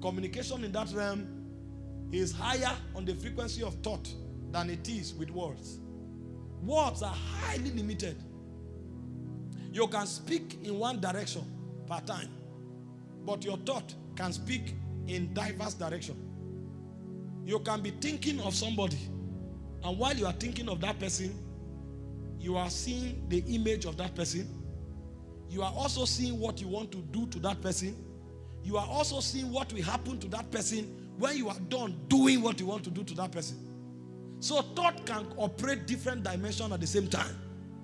Communication in that realm is higher on the frequency of thought than it is with words. Words are highly limited. You can speak in one direction per time, but your thought can speak in diverse direction. You can be thinking of somebody, and while you are thinking of that person, you are seeing the image of that person. You are also seeing what you want to do to that person. You are also seeing what will happen to that person when you are done doing what you want to do to that person. So thought can operate different dimensions at the same time.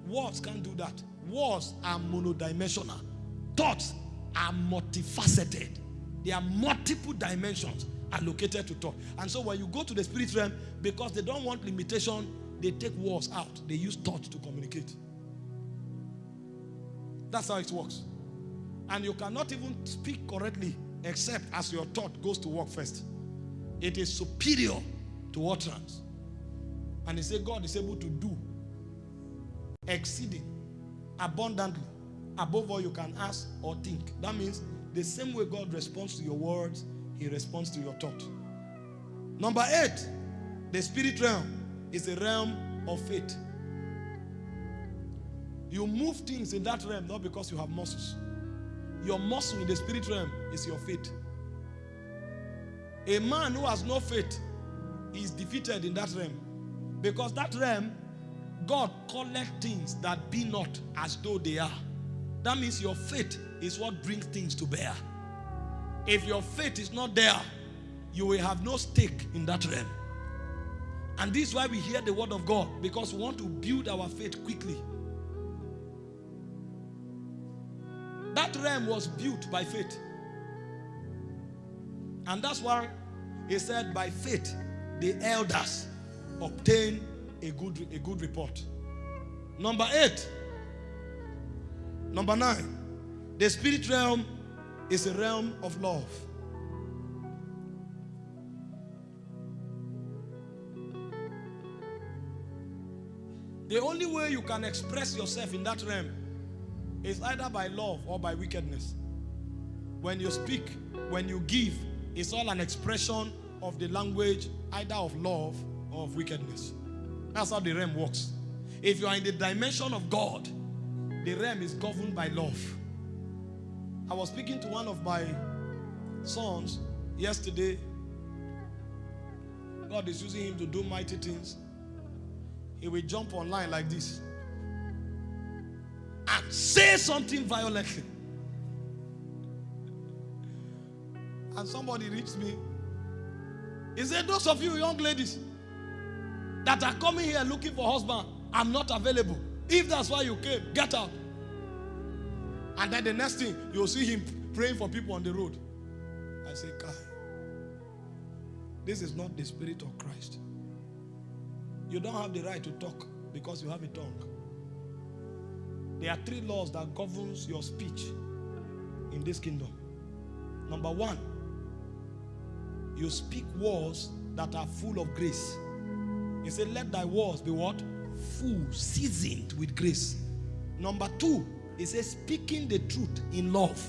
Words can't do that. Words are monodimensional. Thoughts are multifaceted. There are multiple dimensions allocated to thought. And so when you go to the spirit realm, because they don't want limitation, they take words out. They use thought to communicate. That's how it works. And you cannot even speak correctly except as your thought goes to work first. It is superior to utterance. And he said God is able to do exceeding abundantly above all you can ask or think. That means the same way God responds to your words, he responds to your thought. Number eight, the spirit realm is a realm of faith. You move things in that realm not because you have muscles. Your muscle in the spirit realm is your faith. A man who has no faith is defeated in that realm. Because that realm, God collect things that be not as though they are. That means your faith is what brings things to bear. If your faith is not there, you will have no stake in that realm. And this is why we hear the word of God because we want to build our faith quickly. That realm was built by faith. And that's why he said, by faith, the elders obtain a good, a good report. Number eight. Number nine. The spirit realm is a realm of love. The only way you can express yourself in that realm is either by love or by wickedness. When you speak, when you give, it's all an expression of the language either of love of wickedness. That's how the realm works. If you are in the dimension of God, the realm is governed by love. I was speaking to one of my sons yesterday. God is using him to do mighty things. he will jump online like this and say something violently. And somebody reached me. He said, Those of you young ladies that are coming here looking for husband, I'm not available. If that's why you came, get out. And then the next thing, you'll see him praying for people on the road. I say, Kai, this is not the spirit of Christ. You don't have the right to talk because you have a tongue. There are three laws that governs your speech in this kingdom. Number one, you speak words that are full of grace. He said, Let thy words be what? Full, seasoned with grace. Number two, he says, speaking the truth in love.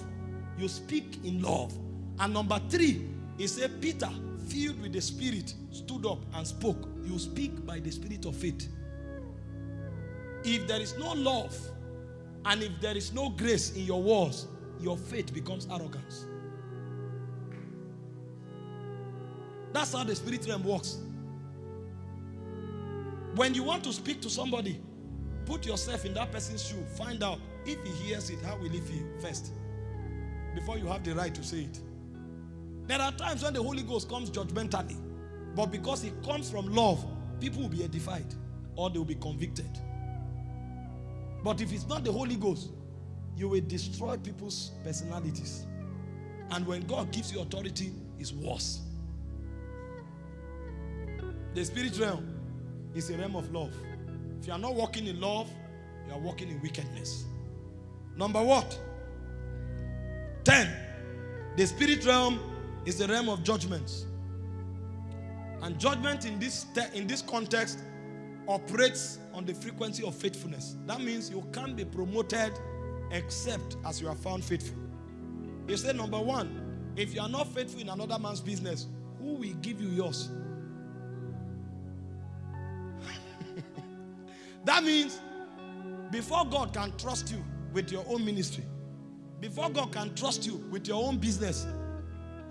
You speak in love. And number three, he said, Peter, filled with the Spirit, stood up and spoke. You speak by the Spirit of faith. If there is no love and if there is no grace in your words, your faith becomes arrogance. That's how the spirit realm works. When you want to speak to somebody, put yourself in that person's shoe. Find out if he hears it, how will he feel first? Before you have the right to say it. There are times when the Holy Ghost comes judgmentally, but because he comes from love, people will be edified or they will be convicted. But if it's not the Holy Ghost, you will destroy people's personalities. And when God gives you authority, it's worse. The spirit realm is a realm of love. If you are not walking in love, you are walking in wickedness. Number what? 10. The spirit realm is the realm of judgments. And judgment in this, in this context operates on the frequency of faithfulness. That means you can't be promoted except as you are found faithful. He said, number one, if you are not faithful in another man's business, who will give you yours? That means before God can trust you with your own ministry, before God can trust you with your own business,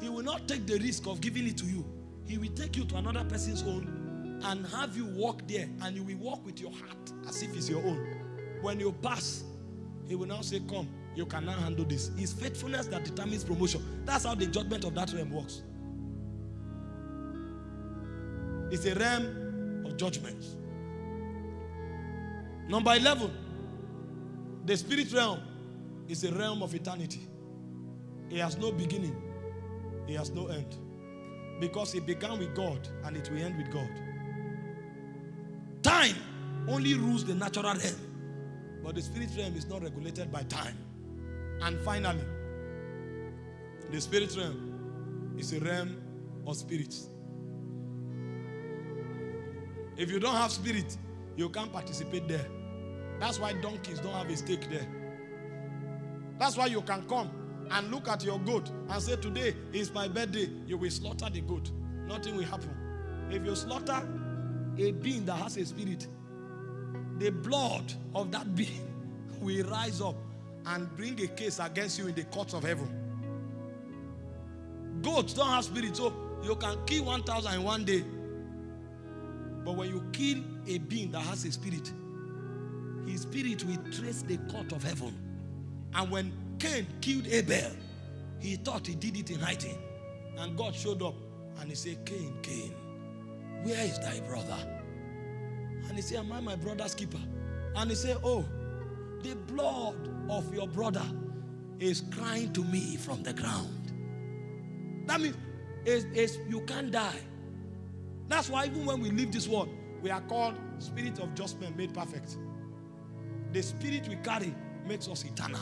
He will not take the risk of giving it to you. He will take you to another person's own and have you walk there and you will walk with your heart as if it's your own. When you pass, He will now say, Come, you can now handle this. It's faithfulness that determines promotion. That's how the judgment of that realm works. It's a realm of judgment. Number 11, the spirit realm is a realm of eternity. It has no beginning, it has no end. Because it began with God and it will end with God. Time only rules the natural realm, but the spirit realm is not regulated by time. And finally, the spirit realm is a realm of spirits. If you don't have spirit, you can't participate there. That's why donkeys don't have a stake there. That's why you can come and look at your goat and say, Today is my birthday. You will slaughter the goat. Nothing will happen. If you slaughter a being that has a spirit, the blood of that *laughs* being will rise up and bring a case against you in the courts of heaven. Goats don't have spirit, so you can kill 1,000 in one day. But when you kill a being that has a spirit, his spirit will trace the court of heaven. And when Cain killed Abel, he thought he did it in hiding. And God showed up and he said, Cain, Cain, where is thy brother? And he said, Am I my brother's keeper? And he said, Oh, the blood of your brother is crying to me from the ground. That means it's, it's, you can't die. That's why even when we leave this world, we are called spirit of just men made perfect. The spirit we carry makes us eternal.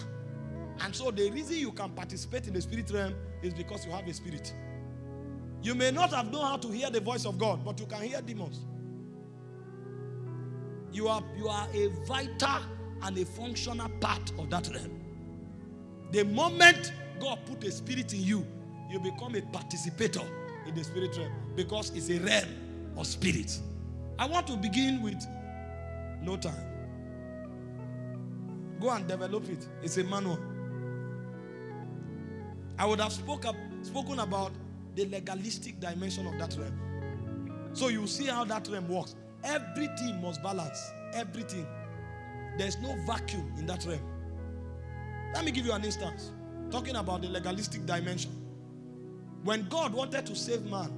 And so the reason you can participate in the spirit realm is because you have a spirit. You may not have known how to hear the voice of God, but you can hear demons. You are, you are a vital and a functional part of that realm. The moment God put a spirit in you, you become a participator in the spirit realm because it's a realm of spirits. I want to begin with no time. Go and develop it. It's a manual. I would have spoke up, spoken about the legalistic dimension of that realm. So you see how that realm works. Everything must balance. Everything. There's no vacuum in that realm. Let me give you an instance. Talking about the legalistic dimension. When God wanted to save man,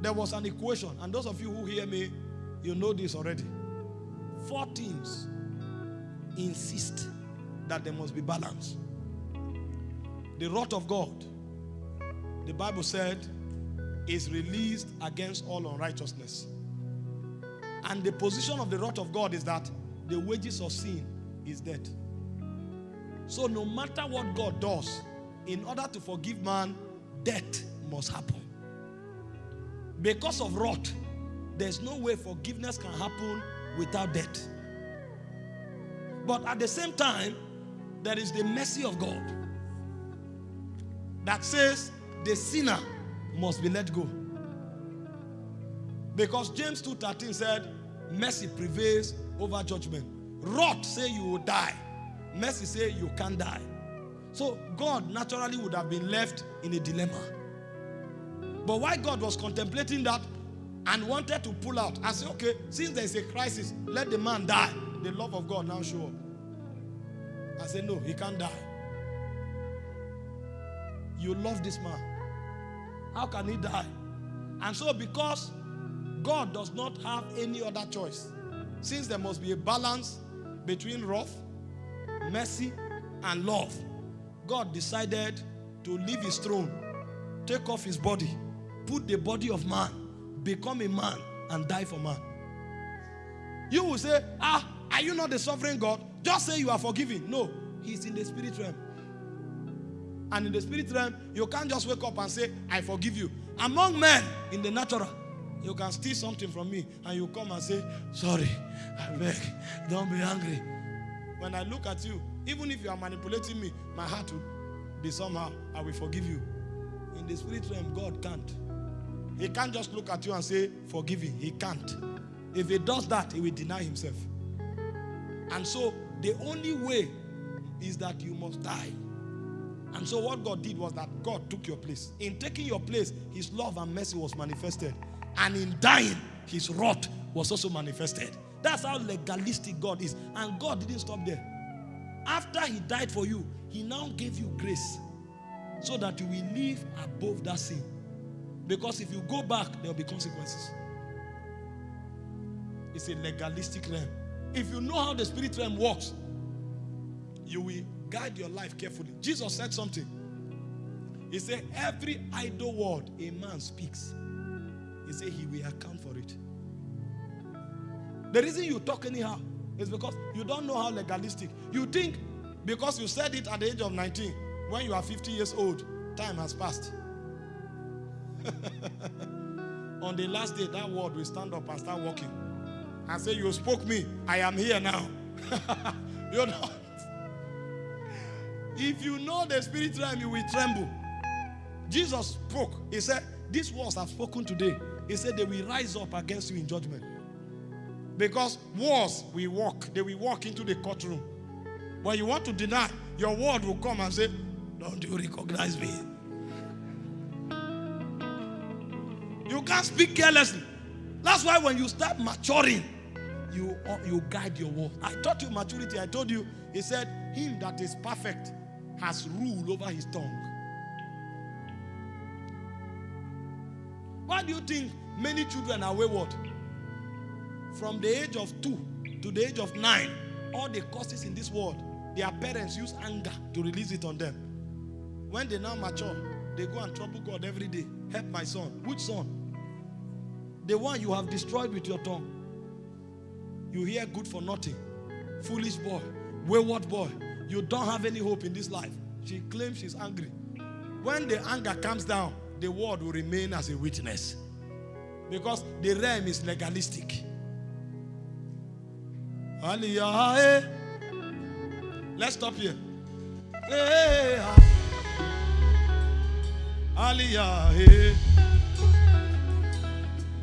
there was an equation. And those of you who hear me, you know this already. Four things insist that there must be balance. The wrath of God, the Bible said, is released against all unrighteousness. And the position of the wrath of God is that the wages of sin is death. So no matter what God does, in order to forgive man, death must happen. Because of wrath, there's no way forgiveness can happen without death. But at the same time, there is the mercy of God that says the sinner must be let go. Because James 2:13 said, mercy prevails over judgment. Wrath say you will die. Mercy say you can't die. So God naturally would have been left in a dilemma. But why God was contemplating that and wanted to pull out, I said, okay, since there is a crisis, let the man die. The love of God now show up. I said, no, he can't die. You love this man. How can he die? And so because God does not have any other choice, since there must be a balance between wrath, mercy, and love, God decided to leave his throne, take off his body, put the body of man, become a man, and die for man. You will say, ah, are you not the sovereign God? Just say you are forgiven. No, he's in the spirit realm. And in the spirit realm, you can't just wake up and say, I forgive you. Among men, in the natural, you can steal something from me and you come and say, Sorry, I beg, don't be angry. When I look at you, even if you are manipulating me, my heart will be somehow, I will forgive you. In the spirit realm, God can't. He can't just look at you and say, Forgive him. He can't. If he does that, he will deny himself. And so, the only way is that you must die. And so what God did was that God took your place. In taking your place, his love and mercy was manifested. And in dying, his wrath was also manifested. That's how legalistic God is. And God didn't stop there. After he died for you, he now gave you grace so that you will live above that sin. Because if you go back, there will be consequences. It's a legalistic realm. If you know how the spirit realm works, you will guide your life carefully. Jesus said something. He said, Every idle word a man speaks, he said he will account for it. The reason you talk anyhow is because you don't know how legalistic. You think because you said it at the age of 19, when you are 50 years old, time has passed. *laughs* On the last day, that word will stand up and start walking and say, You spoke me, I am here now. *laughs* you know. If you know the spirit realm, you will tremble. Jesus spoke. He said, These words have spoken today. He said, They will rise up against you in judgment. Because wars will walk, they will walk into the courtroom. When you want to deny, your word will come and say, Don't you recognize me? You can't speak carelessly. That's why when you start maturing, you, uh, you guide your word. I taught you maturity. I told you, he said, Him that is perfect has rule over his tongue. Why do you think many children are wayward? From the age of two to the age of nine, all the causes in this world, their parents use anger to release it on them. When they now mature, they go and trouble God every day. Help my son. Which son? The one you have destroyed with your tongue. You hear good for nothing. Foolish boy. Wayward boy. You don't have any hope in this life. She claims she's angry. When the anger comes down, the word will remain as a witness. Because the realm is legalistic. Aliyah. Let's stop here. Aliyah.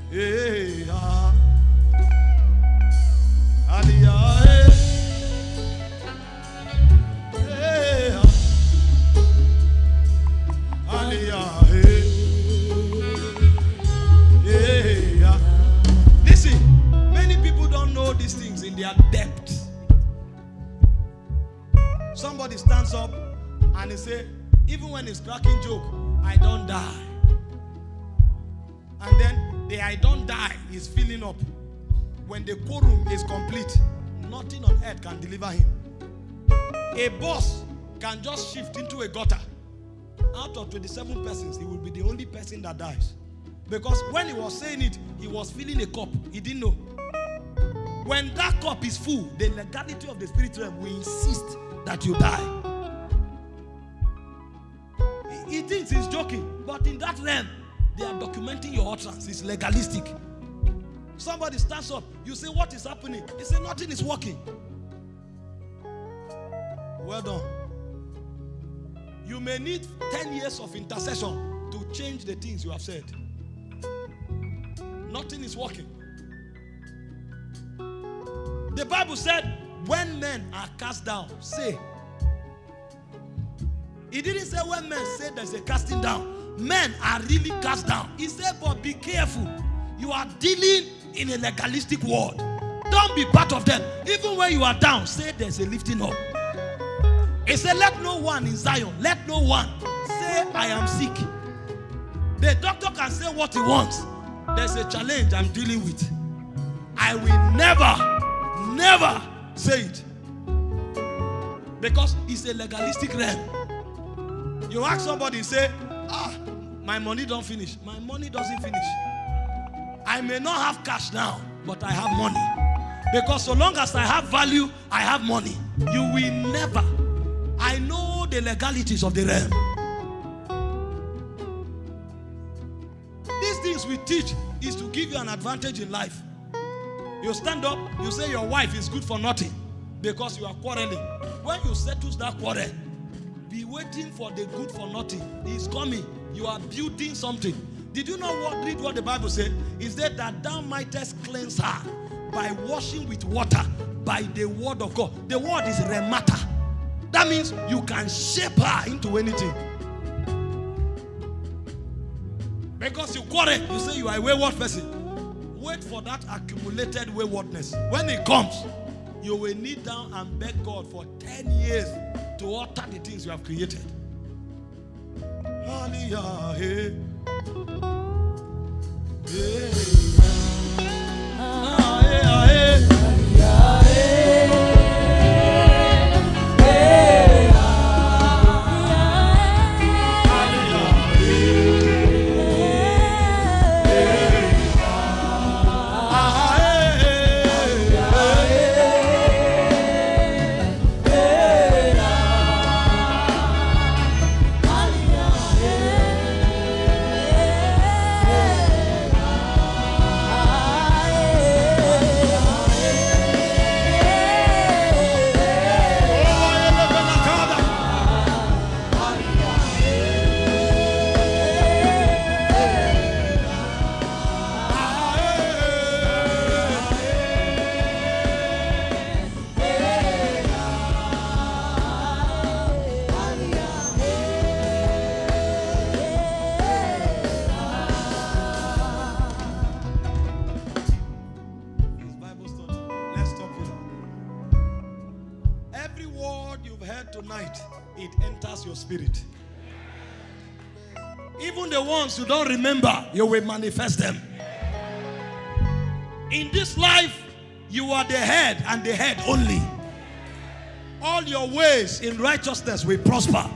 Aliyah. Ah. Aliyah. Ah. their. Somebody stands up and he say, even when he's cracking joke, I don't die. And then the I don't die is filling up. When the quorum is complete, nothing on earth can deliver him. A boss can just shift into a gutter. Out of 27 persons, he will be the only person that dies. Because when he was saying it, he was filling a cup. He didn't know. When that cup is full, the legality of the spirit realm will insist that you die. He, he thinks he's joking, but in that realm, they are documenting your utterance. It's legalistic. Somebody stands up, you say, What is happening? He say, Nothing is working. Well done. You may need 10 years of intercession to change the things you have said. Nothing is working. The Bible said, when men are cast down, say. He didn't say when men say there's a casting down. Men are really cast down. He said, but be careful. You are dealing in a legalistic world. Don't be part of them. Even when you are down, say there's a lifting up. He said, let no one in Zion, let no one say I am sick. The doctor can say what he wants. There's a challenge I'm dealing with. I will never, never say it. Because it's a legalistic realm. You ask somebody, say, ah, my money don't finish. My money doesn't finish. I may not have cash now, but I have money. Because so long as I have value, I have money. You will never. I know the legalities of the realm. These things we teach is to give you an advantage in life. You stand up, you say your wife is good for nothing because you are quarreling. When you settle that quarrel, be waiting for the good for nothing. He's coming. You are building something. Did you know what? Read what the Bible said. Is that that thou mightest cleanse her by washing with water by the word of God. The word is remata. That means you can shape her into anything. Because you quarrel, you say you are a wayward person. Wait for that accumulated waywardness. When it comes, you will kneel down and beg God for 10 years to alter the things you have created. Hallelujah. Hey. Hey. Remember, you will manifest them. In this life, you are the head and the head only. All your ways in righteousness will prosper.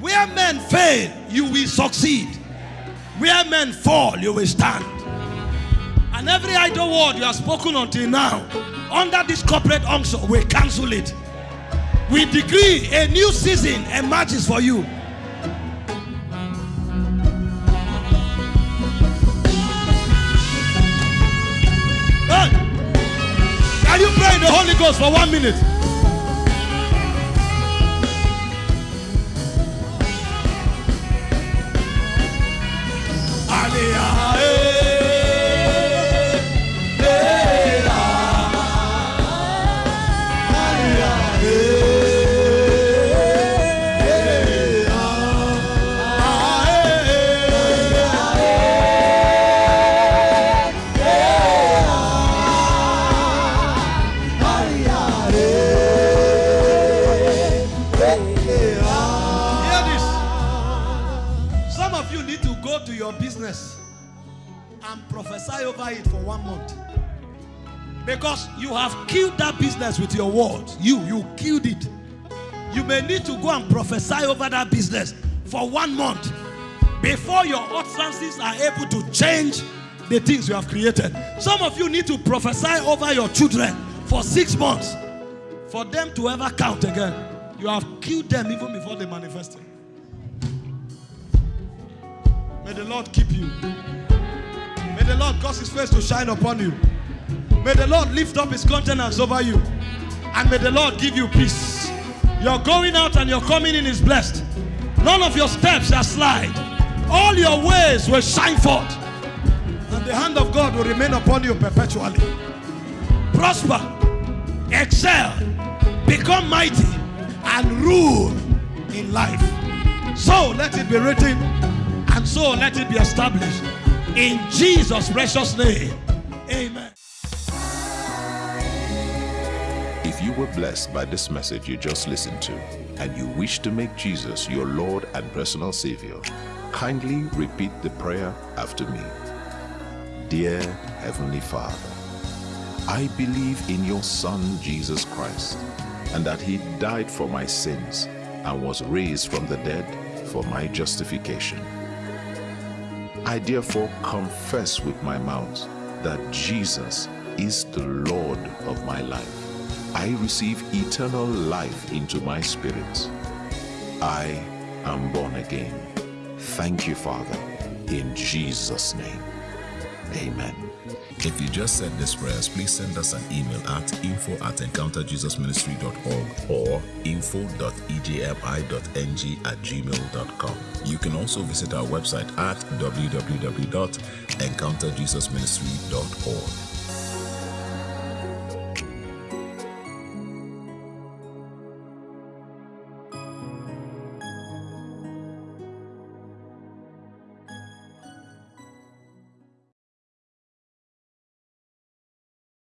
Where men fail, you will succeed. Where men fall, you will stand. And every idle word you have spoken until now, under this corporate unction, we cancel it. We decree a new season emerges for you. Ghost for one minute? Over it for one month. Because you have killed that business with your words. You, you killed it. You may need to go and prophesy over that business for one month before your utterances are able to change the things you have created. Some of you need to prophesy over your children for six months for them to ever count again. You have killed them even before they manifested. May the Lord keep you. May the Lord cause his face to shine upon you. May the Lord lift up his countenance over you. And may the Lord give you peace. Your going out and your coming in is blessed. None of your steps shall slide. All your ways will shine forth. And the hand of God will remain upon you perpetually. Prosper, excel, become mighty, and rule in life. So let it be written, and so let it be established. In Jesus' precious name. Amen. If you were blessed by this message you just listened to, and you wish to make Jesus your Lord and personal Savior, kindly repeat the prayer after me. Dear Heavenly Father, I believe in your Son Jesus Christ, and that he died for my sins and was raised from the dead for my justification. I therefore confess with my mouth that Jesus is the Lord of my life. I receive eternal life into my spirit. I am born again. Thank you, Father, in Jesus' name. Amen. If you just said these prayers, please send us an email at info at encounterjesusministry.org or info.ejmi.ng at gmail.com. You can also visit our website at www.encounterjesusministry.org.